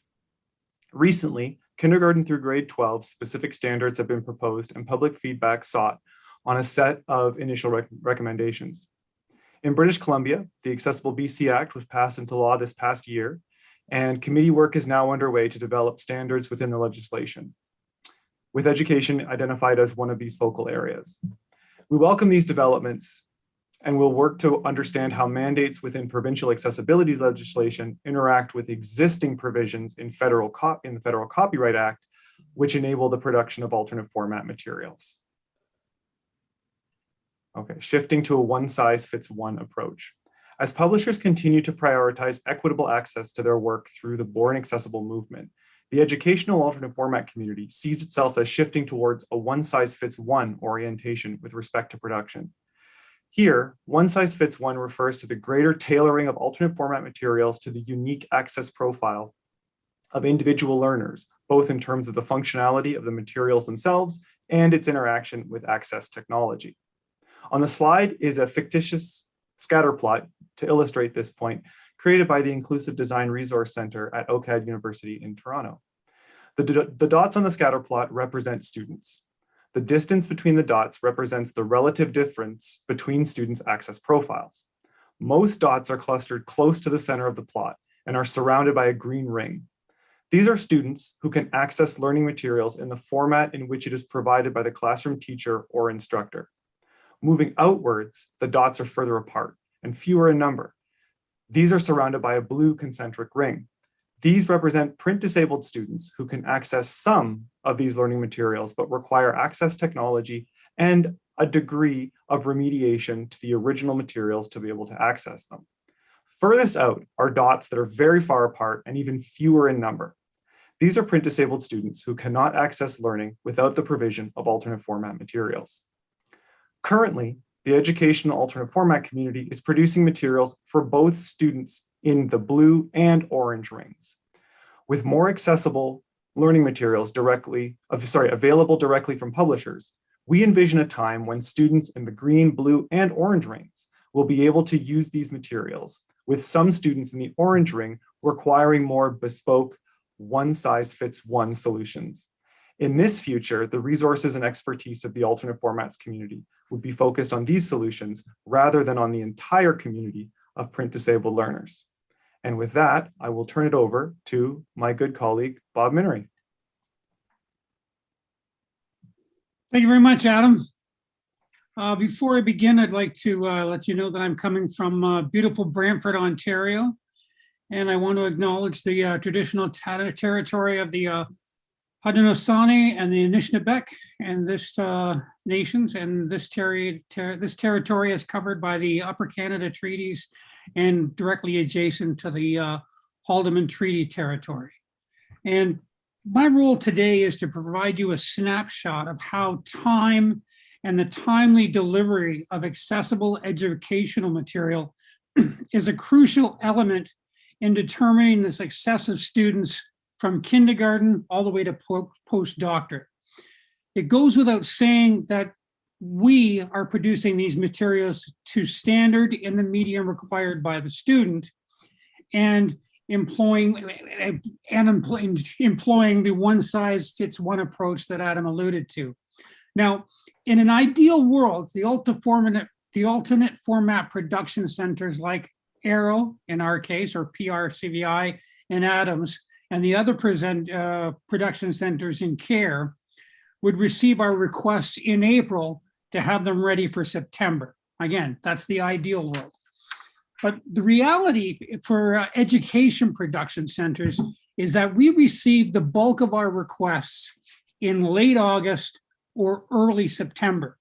Recently, kindergarten through grade 12 specific standards have been proposed and public feedback sought on a set of initial rec recommendations. In British Columbia, the Accessible BC Act was passed into law this past year, and committee work is now underway to develop standards within the legislation, with education identified as one of these focal areas. We welcome these developments and will work to understand how mandates within provincial accessibility legislation interact with existing provisions in federal in the Federal Copyright Act, which enable the production of alternate format materials. Okay, shifting to a one size fits one approach. As publishers continue to prioritize equitable access to their work through the Born Accessible movement, the educational alternate format community sees itself as shifting towards a one size fits one orientation with respect to production. Here, one size fits one refers to the greater tailoring of alternate format materials to the unique access profile of individual learners, both in terms of the functionality of the materials themselves and its interaction with access technology. On the slide is a fictitious scatter plot to illustrate this point, created by the Inclusive Design Resource Center at OCAD University in Toronto. The, the dots on the scatter plot represent students. The distance between the dots represents the relative difference between students' access profiles. Most dots are clustered close to the center of the plot and are surrounded by a green ring. These are students who can access learning materials in the format in which it is provided by the classroom teacher or instructor. Moving outwards, the dots are further apart and fewer in number. These are surrounded by a blue concentric ring. These represent print disabled students who can access some of these learning materials, but require access technology and a degree of remediation to the original materials to be able to access them. Furthest out are dots that are very far apart and even fewer in number. These are print disabled students who cannot access learning without the provision of alternate format materials. Currently, the educational alternate format community is producing materials for both students in the blue and orange rings. With more accessible learning materials directly, sorry, available directly from publishers, we envision a time when students in the green, blue, and orange rings will be able to use these materials, with some students in the orange ring requiring more bespoke, one size fits one solutions. In this future, the resources and expertise of the alternate formats community would be focused on these solutions rather than on the entire community of print disabled learners. And with that, I will turn it over to my good colleague, Bob Minery. Thank you very much, Adam. Uh, before I begin, I'd like to uh, let you know that I'm coming from uh, beautiful Brantford, Ontario. And I want to acknowledge the uh, traditional territory of the uh, Haudenosaunee and the Anishinaabeg and this uh, nations. And this, ter this territory is covered by the Upper Canada Treaties and directly adjacent to the uh, Haldimand Treaty territory. And my role today is to provide you a snapshot of how time and the timely delivery of accessible educational material is a crucial element in determining the success of students from kindergarten all the way to postdoctorate. It goes without saying that we are producing these materials to standard in the medium required by the student and employing and employing, the one size fits one approach that Adam alluded to. Now, in an ideal world, the alternate, the alternate format production centers like AERO in our case, or PRCVI and Adams, and the other present uh, production centers in CARE would receive our requests in April to have them ready for September. Again, that's the ideal world. But the reality for uh, education production centers is that we receive the bulk of our requests in late August or early September.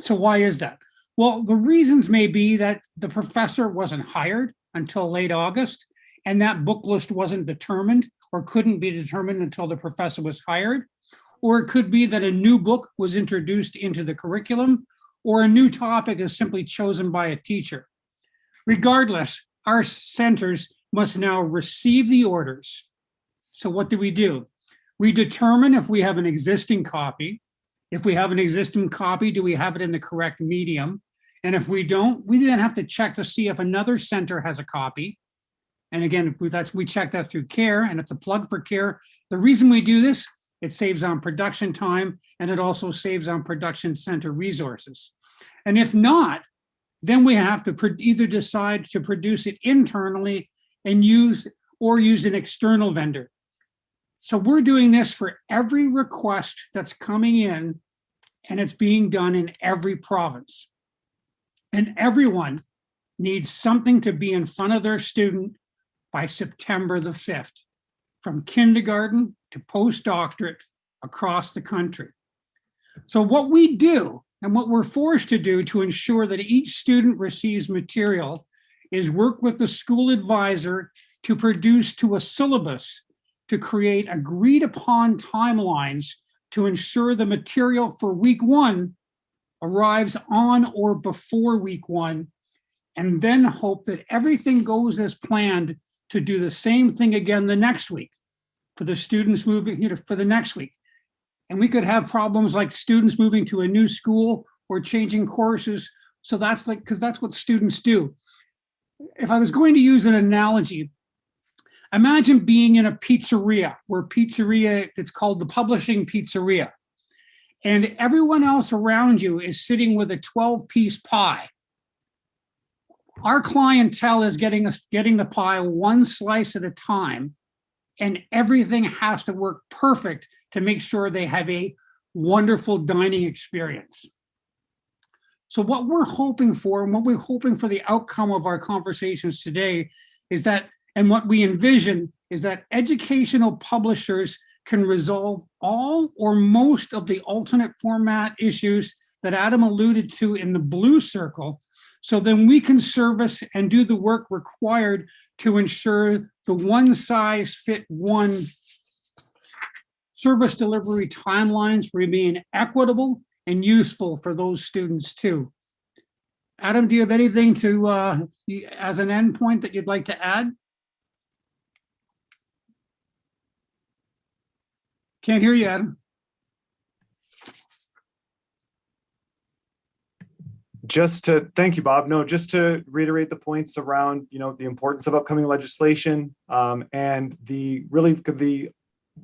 So why is that? Well, the reasons may be that the professor wasn't hired until late August and that book list wasn't determined or couldn't be determined until the professor was hired. Or it could be that a new book was introduced into the curriculum or a new topic is simply chosen by a teacher. Regardless, our centers must now receive the orders. So what do we do? We determine if we have an existing copy. If we have an existing copy, do we have it in the correct medium? And if we don't, we then have to check to see if another center has a copy. And again, that's we check that through CARE and it's a plug for CARE. The reason we do this, it saves on production time and it also saves on production center resources. And if not, then we have to either decide to produce it internally and use or use an external vendor. So we're doing this for every request that's coming in and it's being done in every province. And everyone needs something to be in front of their student by September the 5th, from kindergarten to postdoctorate across the country. So what we do and what we're forced to do to ensure that each student receives material is work with the school advisor to produce to a syllabus to create agreed upon timelines to ensure the material for week one arrives on or before week one, and then hope that everything goes as planned to do the same thing again the next week for the students moving, you know, for the next week. And we could have problems like students moving to a new school or changing courses. So that's like, because that's what students do. If I was going to use an analogy, imagine being in a pizzeria where pizzeria, it's called the publishing pizzeria. And everyone else around you is sitting with a 12 piece pie. Our clientele is getting, us getting the pie one slice at a time and everything has to work perfect to make sure they have a wonderful dining experience. So what we're hoping for and what we're hoping for the outcome of our conversations today is that, and what we envision is that educational publishers can resolve all or most of the alternate format issues that Adam alluded to in the blue circle. So then we can service and do the work required to ensure the one size fit one service delivery timelines remain equitable and useful for those students too. Adam, do you have anything to, uh, as an endpoint that you'd like to add? Can't hear you, Adam. Just to thank you bob no just to reiterate the points around you know the importance of upcoming legislation um, and the really the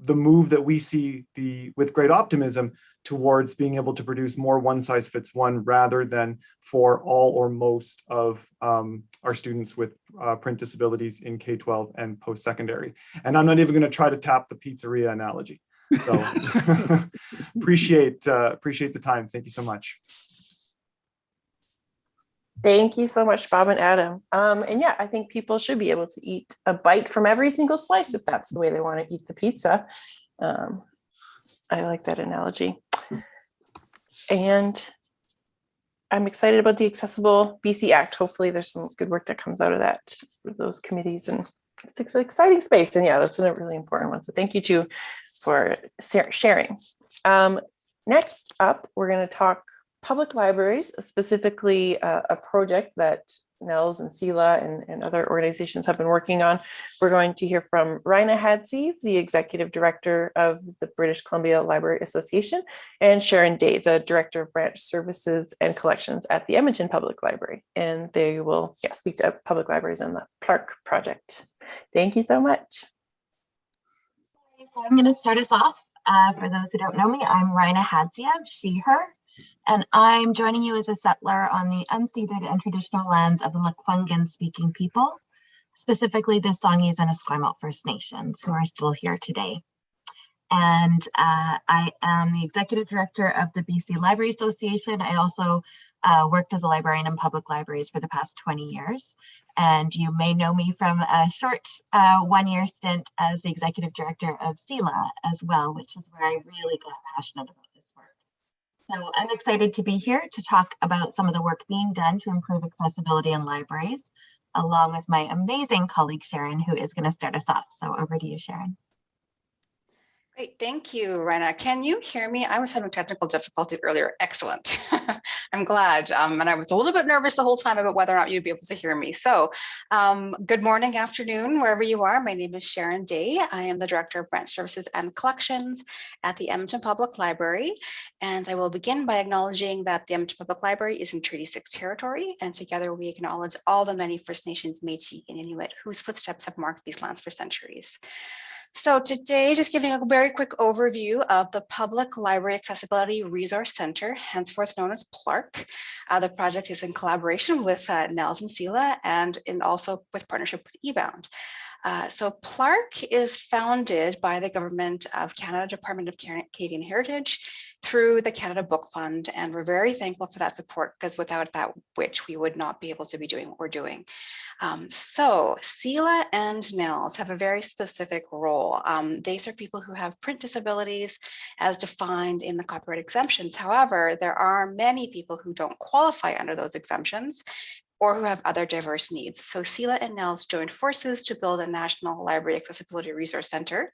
the move that we see the with great optimism towards being able to produce more one size fits one rather than for all or most of um, our students with uh, print disabilities in K-12 and post-secondary. And I'm not even going to try to tap the pizzeria analogy. So appreciate uh, appreciate the time. Thank you so much. Thank you so much, Bob and Adam. Um, and yeah, I think people should be able to eat a bite from every single slice if that's the way they want to eat the pizza. Um, I like that analogy. And I'm excited about the Accessible BC Act. Hopefully there's some good work that comes out of that those committees and it's an exciting space. And yeah, that's a really important one. So thank you too for sharing. Um, next up, we're going to talk public libraries, specifically uh, a project that NNELS and CELA and, and other organizations have been working on. We're going to hear from Rina Hadziev, the Executive Director of the British Columbia Library Association, and Sharon Day, the Director of Branch Services and Collections at the Edmonton Public Library. And they will yeah, speak to public libraries and the PLARC project. Thank you so much. So I'm going to start us off. Uh, for those who don't know me, I'm Rina Hadziev, she, her, and I'm joining you as a settler on the unceded and traditional lands of the Lekwungen speaking people, specifically the Songhees and Esquimalt First Nations who are still here today. And uh, I am the executive director of the BC Library Association. I also uh, worked as a librarian in public libraries for the past 20 years. And you may know me from a short uh, one year stint as the executive director of CELA as well, which is where I really got passionate about. So I'm excited to be here to talk about some of the work being done to improve accessibility in libraries, along with my amazing colleague Sharon, who is going to start us off. So over to you, Sharon. Great, thank you, Rina. Can you hear me? I was having technical difficulty earlier. Excellent. I'm glad. Um, and I was a little bit nervous the whole time about whether or not you'd be able to hear me. So um, good morning, afternoon, wherever you are. My name is Sharon Day. I am the Director of Branch Services and Collections at the Edmonton Public Library. And I will begin by acknowledging that the Edmonton Public Library is in Treaty 6 territory. And together we acknowledge all the many First Nations, Métis, and Inuit whose footsteps have marked these lands for centuries. So today, just giving a very quick overview of the Public Library Accessibility Resource Center, henceforth known as PLARC. Uh, the project is in collaboration with uh, NNELS and CELA and in also with partnership with eBound. Uh, so PLARC is founded by the Government of Canada Department of Canadian Heritage through the Canada Book Fund. And we're very thankful for that support because without that, which we would not be able to be doing what we're doing. Um, so CELA and NNELS have a very specific role. Um, they serve people who have print disabilities as defined in the copyright exemptions. However, there are many people who don't qualify under those exemptions or who have other diverse needs. So CELA and NNELS joined forces to build a National Library Accessibility Resource Center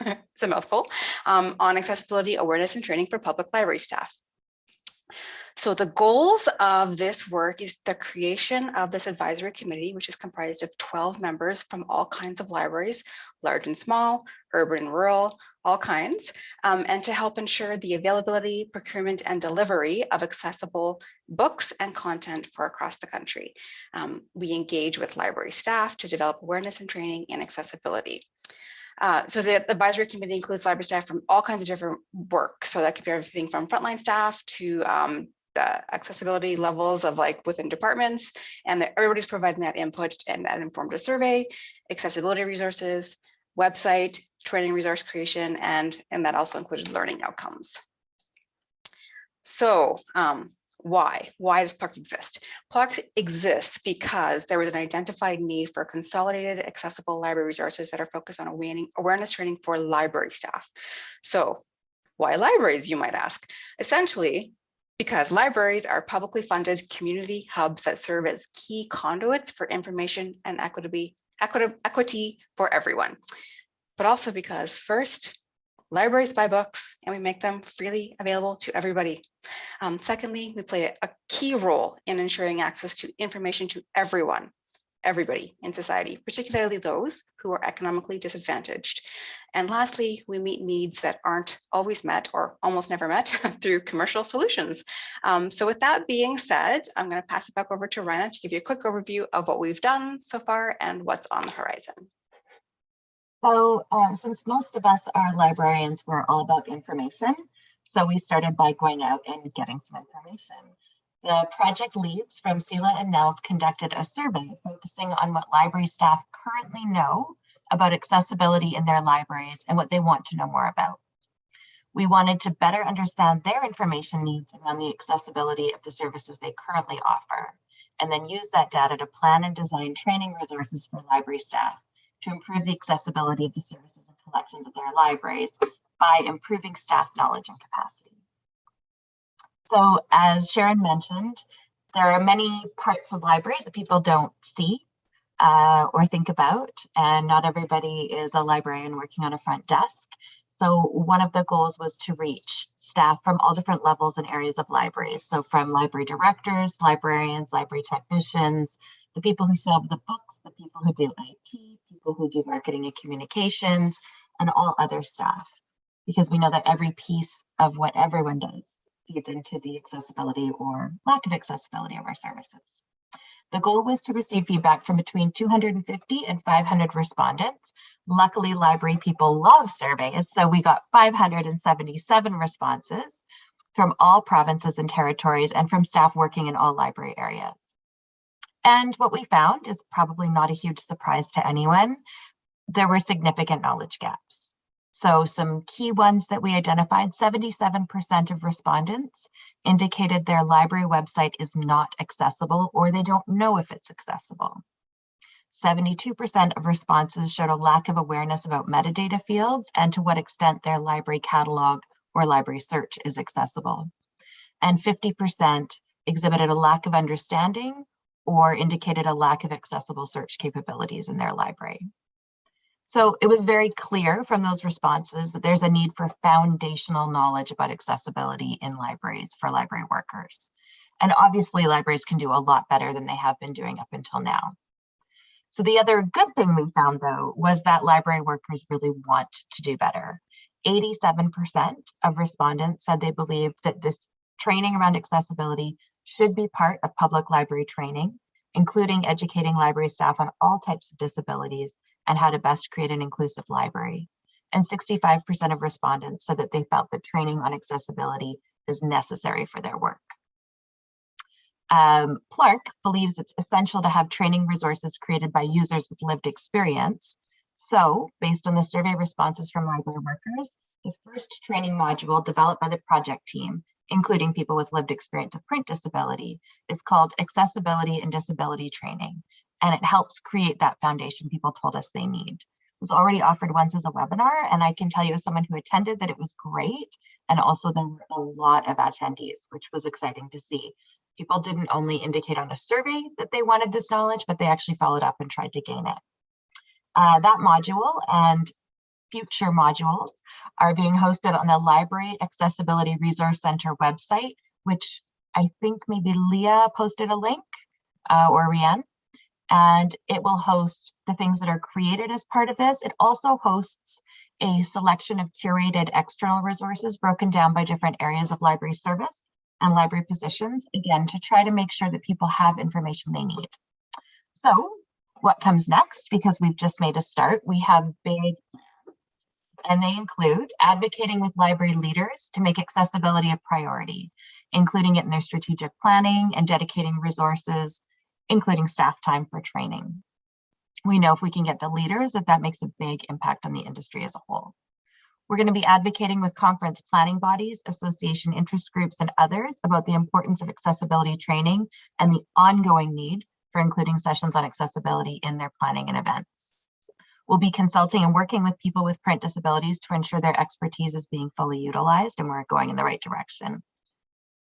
it's a mouthful, um, on accessibility awareness and training for public library staff. So the goals of this work is the creation of this advisory committee, which is comprised of 12 members from all kinds of libraries, large and small, urban and rural, all kinds, um, and to help ensure the availability, procurement, and delivery of accessible books and content for across the country. Um, we engage with library staff to develop awareness and training in accessibility. Uh, so the, the, advisory committee includes library staff from all kinds of different work. So that could be everything from frontline staff to um, the accessibility levels of like within departments and that everybody's providing that input and that informed a survey, accessibility resources, website, training resource creation, and, and that also included learning outcomes. So um, why? Why does PLARC exist? PLARC exists because there was an identified need for consolidated accessible library resources that are focused on awareness training for library staff. So why libraries, you might ask? Essentially, because libraries are publicly funded community hubs that serve as key conduits for information and equity, equity for everyone. But also because first, libraries buy books and we make them freely available to everybody. Um, secondly, we play a key role in ensuring access to information to everyone, everybody in society, particularly those who are economically disadvantaged. And lastly, we meet needs that aren't always met or almost never met through commercial solutions. Um, so with that being said, I'm going to pass it back over to Rina to give you a quick overview of what we've done so far and what's on the horizon. So uh, since most of us are librarians, we're all about information. So we started by going out and getting some information. The project leads from CELA and NNELS conducted a survey focusing on what library staff currently know about accessibility in their libraries and what they want to know more about. We wanted to better understand their information needs around the accessibility of the services they currently offer, and then use that data to plan and design training resources for library staff to improve the accessibility of the services and collections of their libraries by improving staff knowledge and capacity. So as Sharon mentioned, there are many parts of libraries that people don't see uh, or think about, and not everybody is a librarian working on a front desk. So one of the goals was to reach staff from all different levels and areas of libraries. So from library directors, librarians, library technicians, the people who shelve the books, the people who do IT, people who do marketing and communications, and all other staff, because we know that every piece of what everyone does feeds into the accessibility or lack of accessibility of our services. The goal was to receive feedback from between 250 and 500 respondents. Luckily, library people love surveys, so we got 577 responses from all provinces and territories and from staff working in all library areas. And what we found is probably not a huge surprise to anyone. There were significant knowledge gaps. So some key ones that we identified, 77% of respondents indicated their library website is not accessible or they don't know if it's accessible. 72% of responses showed a lack of awareness about metadata fields and to what extent their library catalog or library search is accessible. And 50% exhibited a lack of understanding or indicated a lack of accessible search capabilities in their library. So it was very clear from those responses that there's a need for foundational knowledge about accessibility in libraries for library workers. And obviously libraries can do a lot better than they have been doing up until now. So the other good thing we found though was that library workers really want to do better. 87% of respondents said they believed that this training around accessibility should be part of public library training, including educating library staff on all types of disabilities and how to best create an inclusive library. And 65% of respondents said that they felt that training on accessibility is necessary for their work. Um, PLARC believes it's essential to have training resources created by users with lived experience. So based on the survey responses from library workers, the first training module developed by the project team, including people with lived experience of print disability, is called Accessibility and Disability Training and it helps create that foundation people told us they need. It was already offered once as a webinar, and I can tell you as someone who attended that it was great. And also there were a lot of attendees, which was exciting to see. People didn't only indicate on a survey that they wanted this knowledge, but they actually followed up and tried to gain it. Uh, that module and future modules are being hosted on the Library Accessibility Resource Center website, which I think maybe Leah posted a link uh, or Rianne and it will host the things that are created as part of this. It also hosts a selection of curated external resources broken down by different areas of library service and library positions, again, to try to make sure that people have information they need. So what comes next, because we've just made a start, we have big and they include advocating with library leaders to make accessibility a priority, including it in their strategic planning and dedicating resources including staff time for training. We know if we can get the leaders that that makes a big impact on the industry as a whole. We're going to be advocating with conference planning bodies, association interest groups, and others about the importance of accessibility training and the ongoing need for including sessions on accessibility in their planning and events. We'll be consulting and working with people with print disabilities to ensure their expertise is being fully utilized and we're going in the right direction.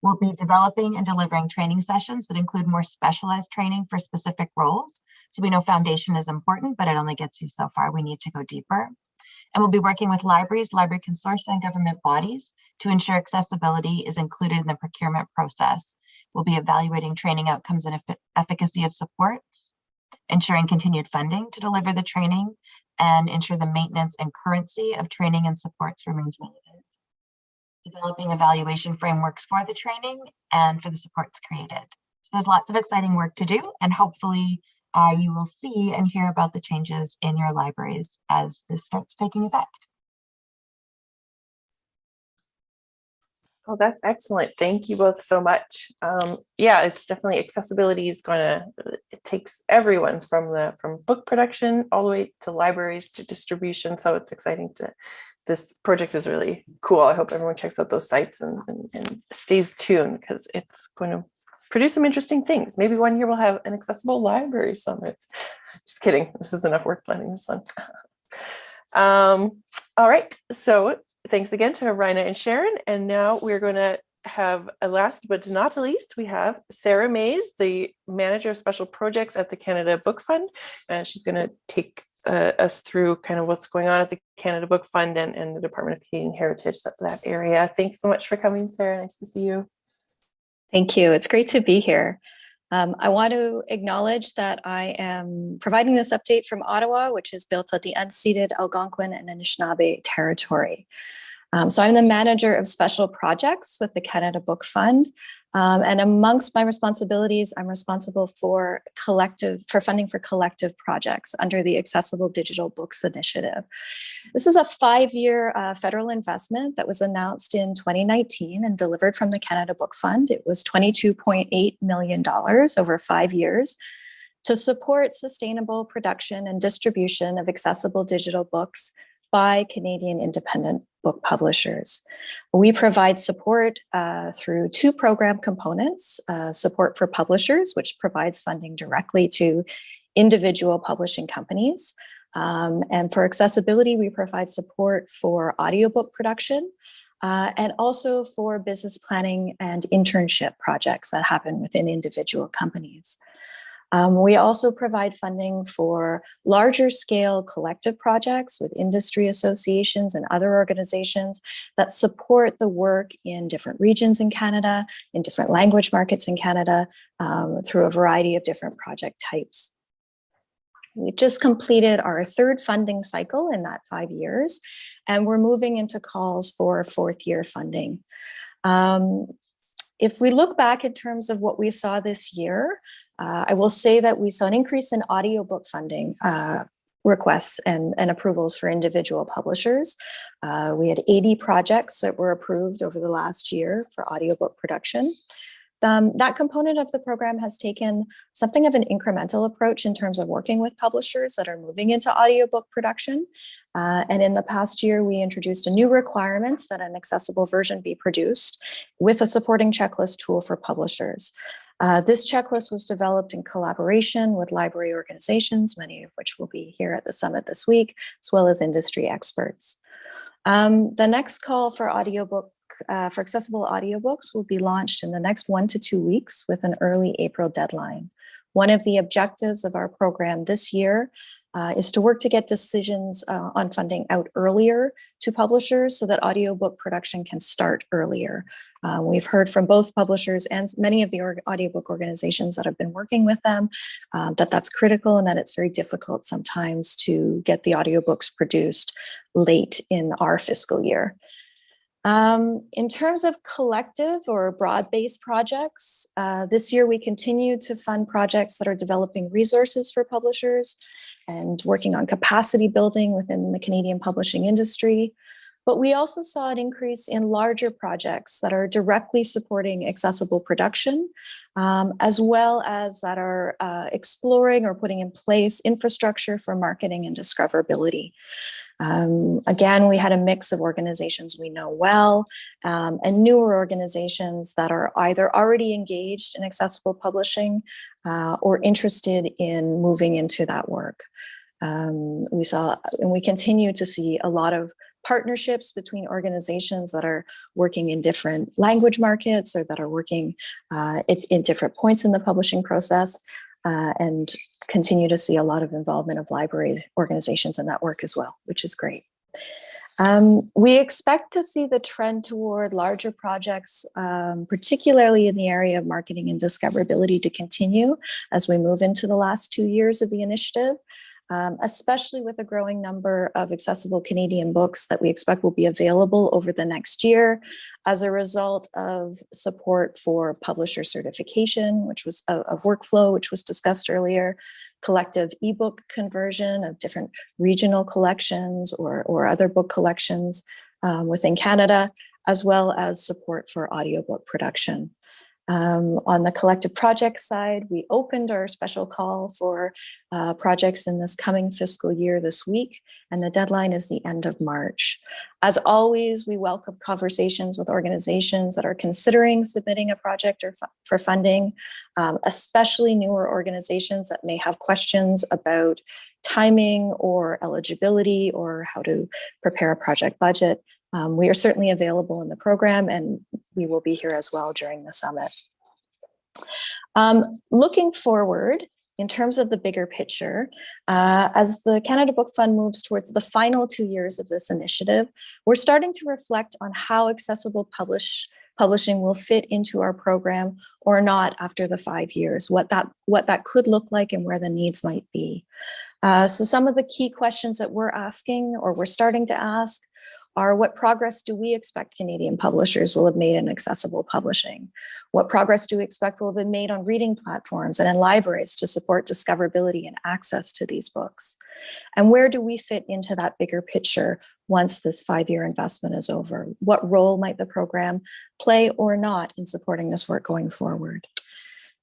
We'll be developing and delivering training sessions that include more specialized training for specific roles. So we know foundation is important, but it only gets you so far. We need to go deeper. And we'll be working with libraries, library consortia, and government bodies to ensure accessibility is included in the procurement process. We'll be evaluating training outcomes and efficacy of supports, ensuring continued funding to deliver the training, and ensure the maintenance and currency of training and supports remains relevant developing evaluation frameworks for the training and for the supports created. So there's lots of exciting work to do and hopefully uh, you will see and hear about the changes in your libraries as this starts taking effect. Oh, that's excellent. Thank you both so much. Um, yeah, it's definitely accessibility is going to, it takes everyone from the, from book production all the way to libraries to distribution. So it's exciting to this project is really cool. I hope everyone checks out those sites and, and, and stays tuned because it's going to produce some interesting things. Maybe one year we'll have an accessible library summit. Just kidding. This is enough work planning this one. um, all right. So thanks again to Rina and Sharon. And now we're going to have a last but not least, we have Sarah Mays, the manager of special projects at the Canada Book Fund. And she's going to take uh, us through kind of what's going on at the Canada Book Fund and, and the Department of Canadian Heritage, that, that area. Thanks so much for coming, Sarah. Nice to see you. Thank you. It's great to be here. Um, I want to acknowledge that I am providing this update from Ottawa, which is built at the unceded Algonquin and Anishinaabe territory. Um, so I'm the manager of special projects with the Canada Book Fund. Um, and amongst my responsibilities, I'm responsible for collective, for funding for collective projects under the Accessible Digital Books Initiative. This is a five-year uh, federal investment that was announced in 2019 and delivered from the Canada Book Fund. It was $22.8 million over five years to support sustainable production and distribution of accessible digital books by Canadian independent book publishers. We provide support uh, through two program components, uh, support for publishers, which provides funding directly to individual publishing companies. Um, and for accessibility, we provide support for audiobook production uh, and also for business planning and internship projects that happen within individual companies. Um, we also provide funding for larger scale collective projects with industry associations and other organizations that support the work in different regions in Canada, in different language markets in Canada, um, through a variety of different project types. We just completed our third funding cycle in that five years, and we're moving into calls for fourth year funding. Um, if we look back in terms of what we saw this year, uh, I will say that we saw an increase in audiobook funding uh, requests and, and, approvals for individual publishers. Uh, we had 80 projects that were approved over the last year for audiobook production. Um, that component of the program has taken something of an incremental approach in terms of working with publishers that are moving into audiobook production. Uh, and in the past year, we introduced a new requirement that an accessible version be produced with a supporting checklist tool for publishers. Uh, this checklist was developed in collaboration with library organizations, many of which will be here at the summit this week, as well as industry experts. Um, the next call for audiobook uh, for accessible audiobooks will be launched in the next one to two weeks with an early April deadline. One of the objectives of our program this year uh, is to work to get decisions uh, on funding out earlier to publishers so that audiobook production can start earlier. Uh, we've heard from both publishers and many of the org audiobook organizations that have been working with them uh, that that's critical and that it's very difficult sometimes to get the audiobooks produced late in our fiscal year. Um, in terms of collective or broad-based projects, uh, this year we continue to fund projects that are developing resources for publishers and working on capacity building within the Canadian publishing industry. But we also saw an increase in larger projects that are directly supporting accessible production, um, as well as that are uh, exploring or putting in place infrastructure for marketing and discoverability. Um, again, we had a mix of organizations we know well um, and newer organizations that are either already engaged in accessible publishing uh, or interested in moving into that work. Um, we saw and we continue to see a lot of partnerships between organizations that are working in different language markets or that are working uh, in different points in the publishing process uh, and continue to see a lot of involvement of library organizations in that work as well, which is great. Um, we expect to see the trend toward larger projects, um, particularly in the area of marketing and discoverability to continue as we move into the last two years of the initiative um, especially with a growing number of accessible Canadian books that we expect will be available over the next year as a result of support for publisher certification, which was a, a workflow, which was discussed earlier, collective ebook conversion of different regional collections or, or other book collections um, within Canada, as well as support for audiobook production. Um, on the collective project side, we opened our special call for uh, projects in this coming fiscal year this week, and the deadline is the end of March. As always, we welcome conversations with organizations that are considering submitting a project or for funding, um, especially newer organizations that may have questions about timing or eligibility or how to prepare a project budget. Um, we are certainly available in the program and we will be here as well during the summit. Um, looking forward, in terms of the bigger picture, uh, as the Canada Book Fund moves towards the final two years of this initiative, we're starting to reflect on how accessible publish, publishing will fit into our program or not after the five years, what that, what that could look like and where the needs might be. Uh, so some of the key questions that we're asking or we're starting to ask are what progress do we expect Canadian publishers will have made in accessible publishing? What progress do we expect will have been made on reading platforms and in libraries to support discoverability and access to these books? And where do we fit into that bigger picture once this five-year investment is over? What role might the program play or not in supporting this work going forward?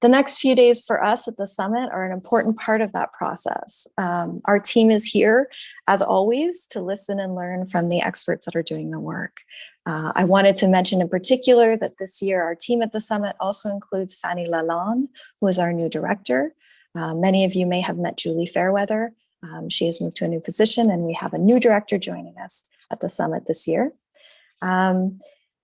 The next few days for us at the summit are an important part of that process. Um, our team is here, as always, to listen and learn from the experts that are doing the work. Uh, I wanted to mention in particular that this year our team at the summit also includes Fanny Lalonde, who is our new director. Uh, many of you may have met Julie Fairweather. Um, she has moved to a new position and we have a new director joining us at the summit this year. Um,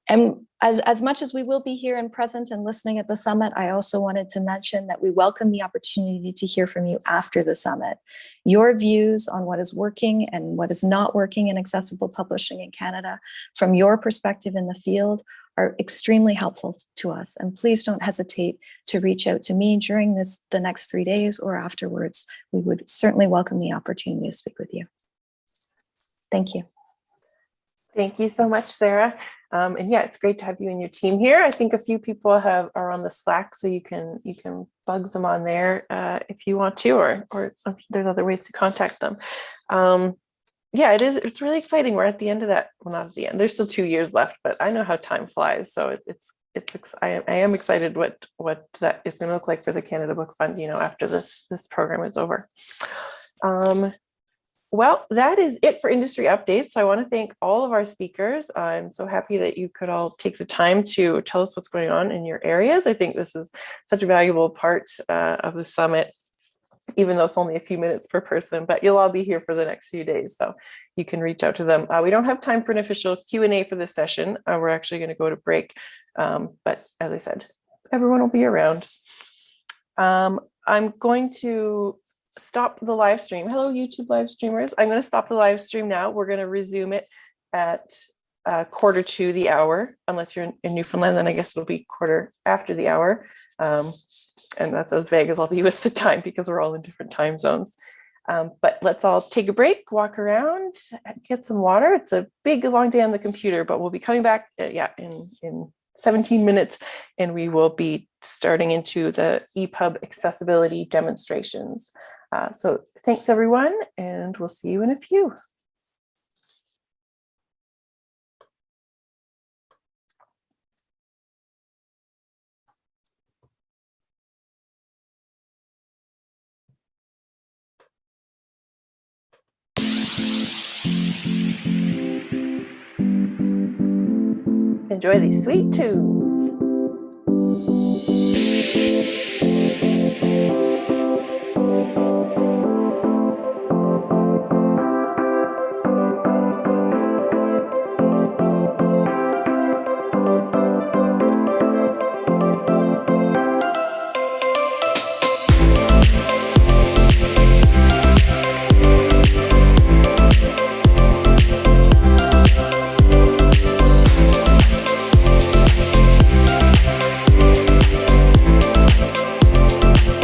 and as, as much as we will be here and present and listening at the summit, I also wanted to mention that we welcome the opportunity to hear from you after the summit. Your views on what is working and what is not working in accessible publishing in Canada from your perspective in the field are extremely helpful to us. And please don't hesitate to reach out to me during this the next three days or afterwards. We would certainly welcome the opportunity to speak with you. Thank you. Thank you so much, Sarah. Um, and yeah, it's great to have you and your team here. I think a few people have are on the Slack, so you can you can bug them on there uh, if you want to, or or there's other ways to contact them. Um, yeah, it is. It's really exciting. We're at the end of that. Well, not at the end. There's still two years left, but I know how time flies. So it, it's it's I am, I am excited what what that is going to look like for the Canada Book Fund. You know, after this this program is over. Um, well, that is it for industry updates. I want to thank all of our speakers. I'm so happy that you could all take the time to tell us what's going on in your areas. I think this is such a valuable part uh, of the summit, even though it's only a few minutes per person, but you'll all be here for the next few days, so you can reach out to them. Uh, we don't have time for an official Q&A for this session. Uh, we're actually going to go to break, um, but as I said, everyone will be around. Um, I'm going to stop the live stream. Hello, YouTube live streamers. I'm going to stop the live stream now. We're going to resume it at uh, quarter to the hour, unless you're in, in, Newfoundland, then I guess it'll be quarter after the hour. Um, and that's as vague as I'll be with the time because we're all in different time zones. Um, but let's all take a break, walk around, get some water. It's a big, long day on the computer, but we'll be coming back, uh, yeah, in, in 17 minutes, and we will be starting into the EPUB accessibility demonstrations. Uh, so thanks everyone, and we'll see you in a few. Enjoy these sweet tunes.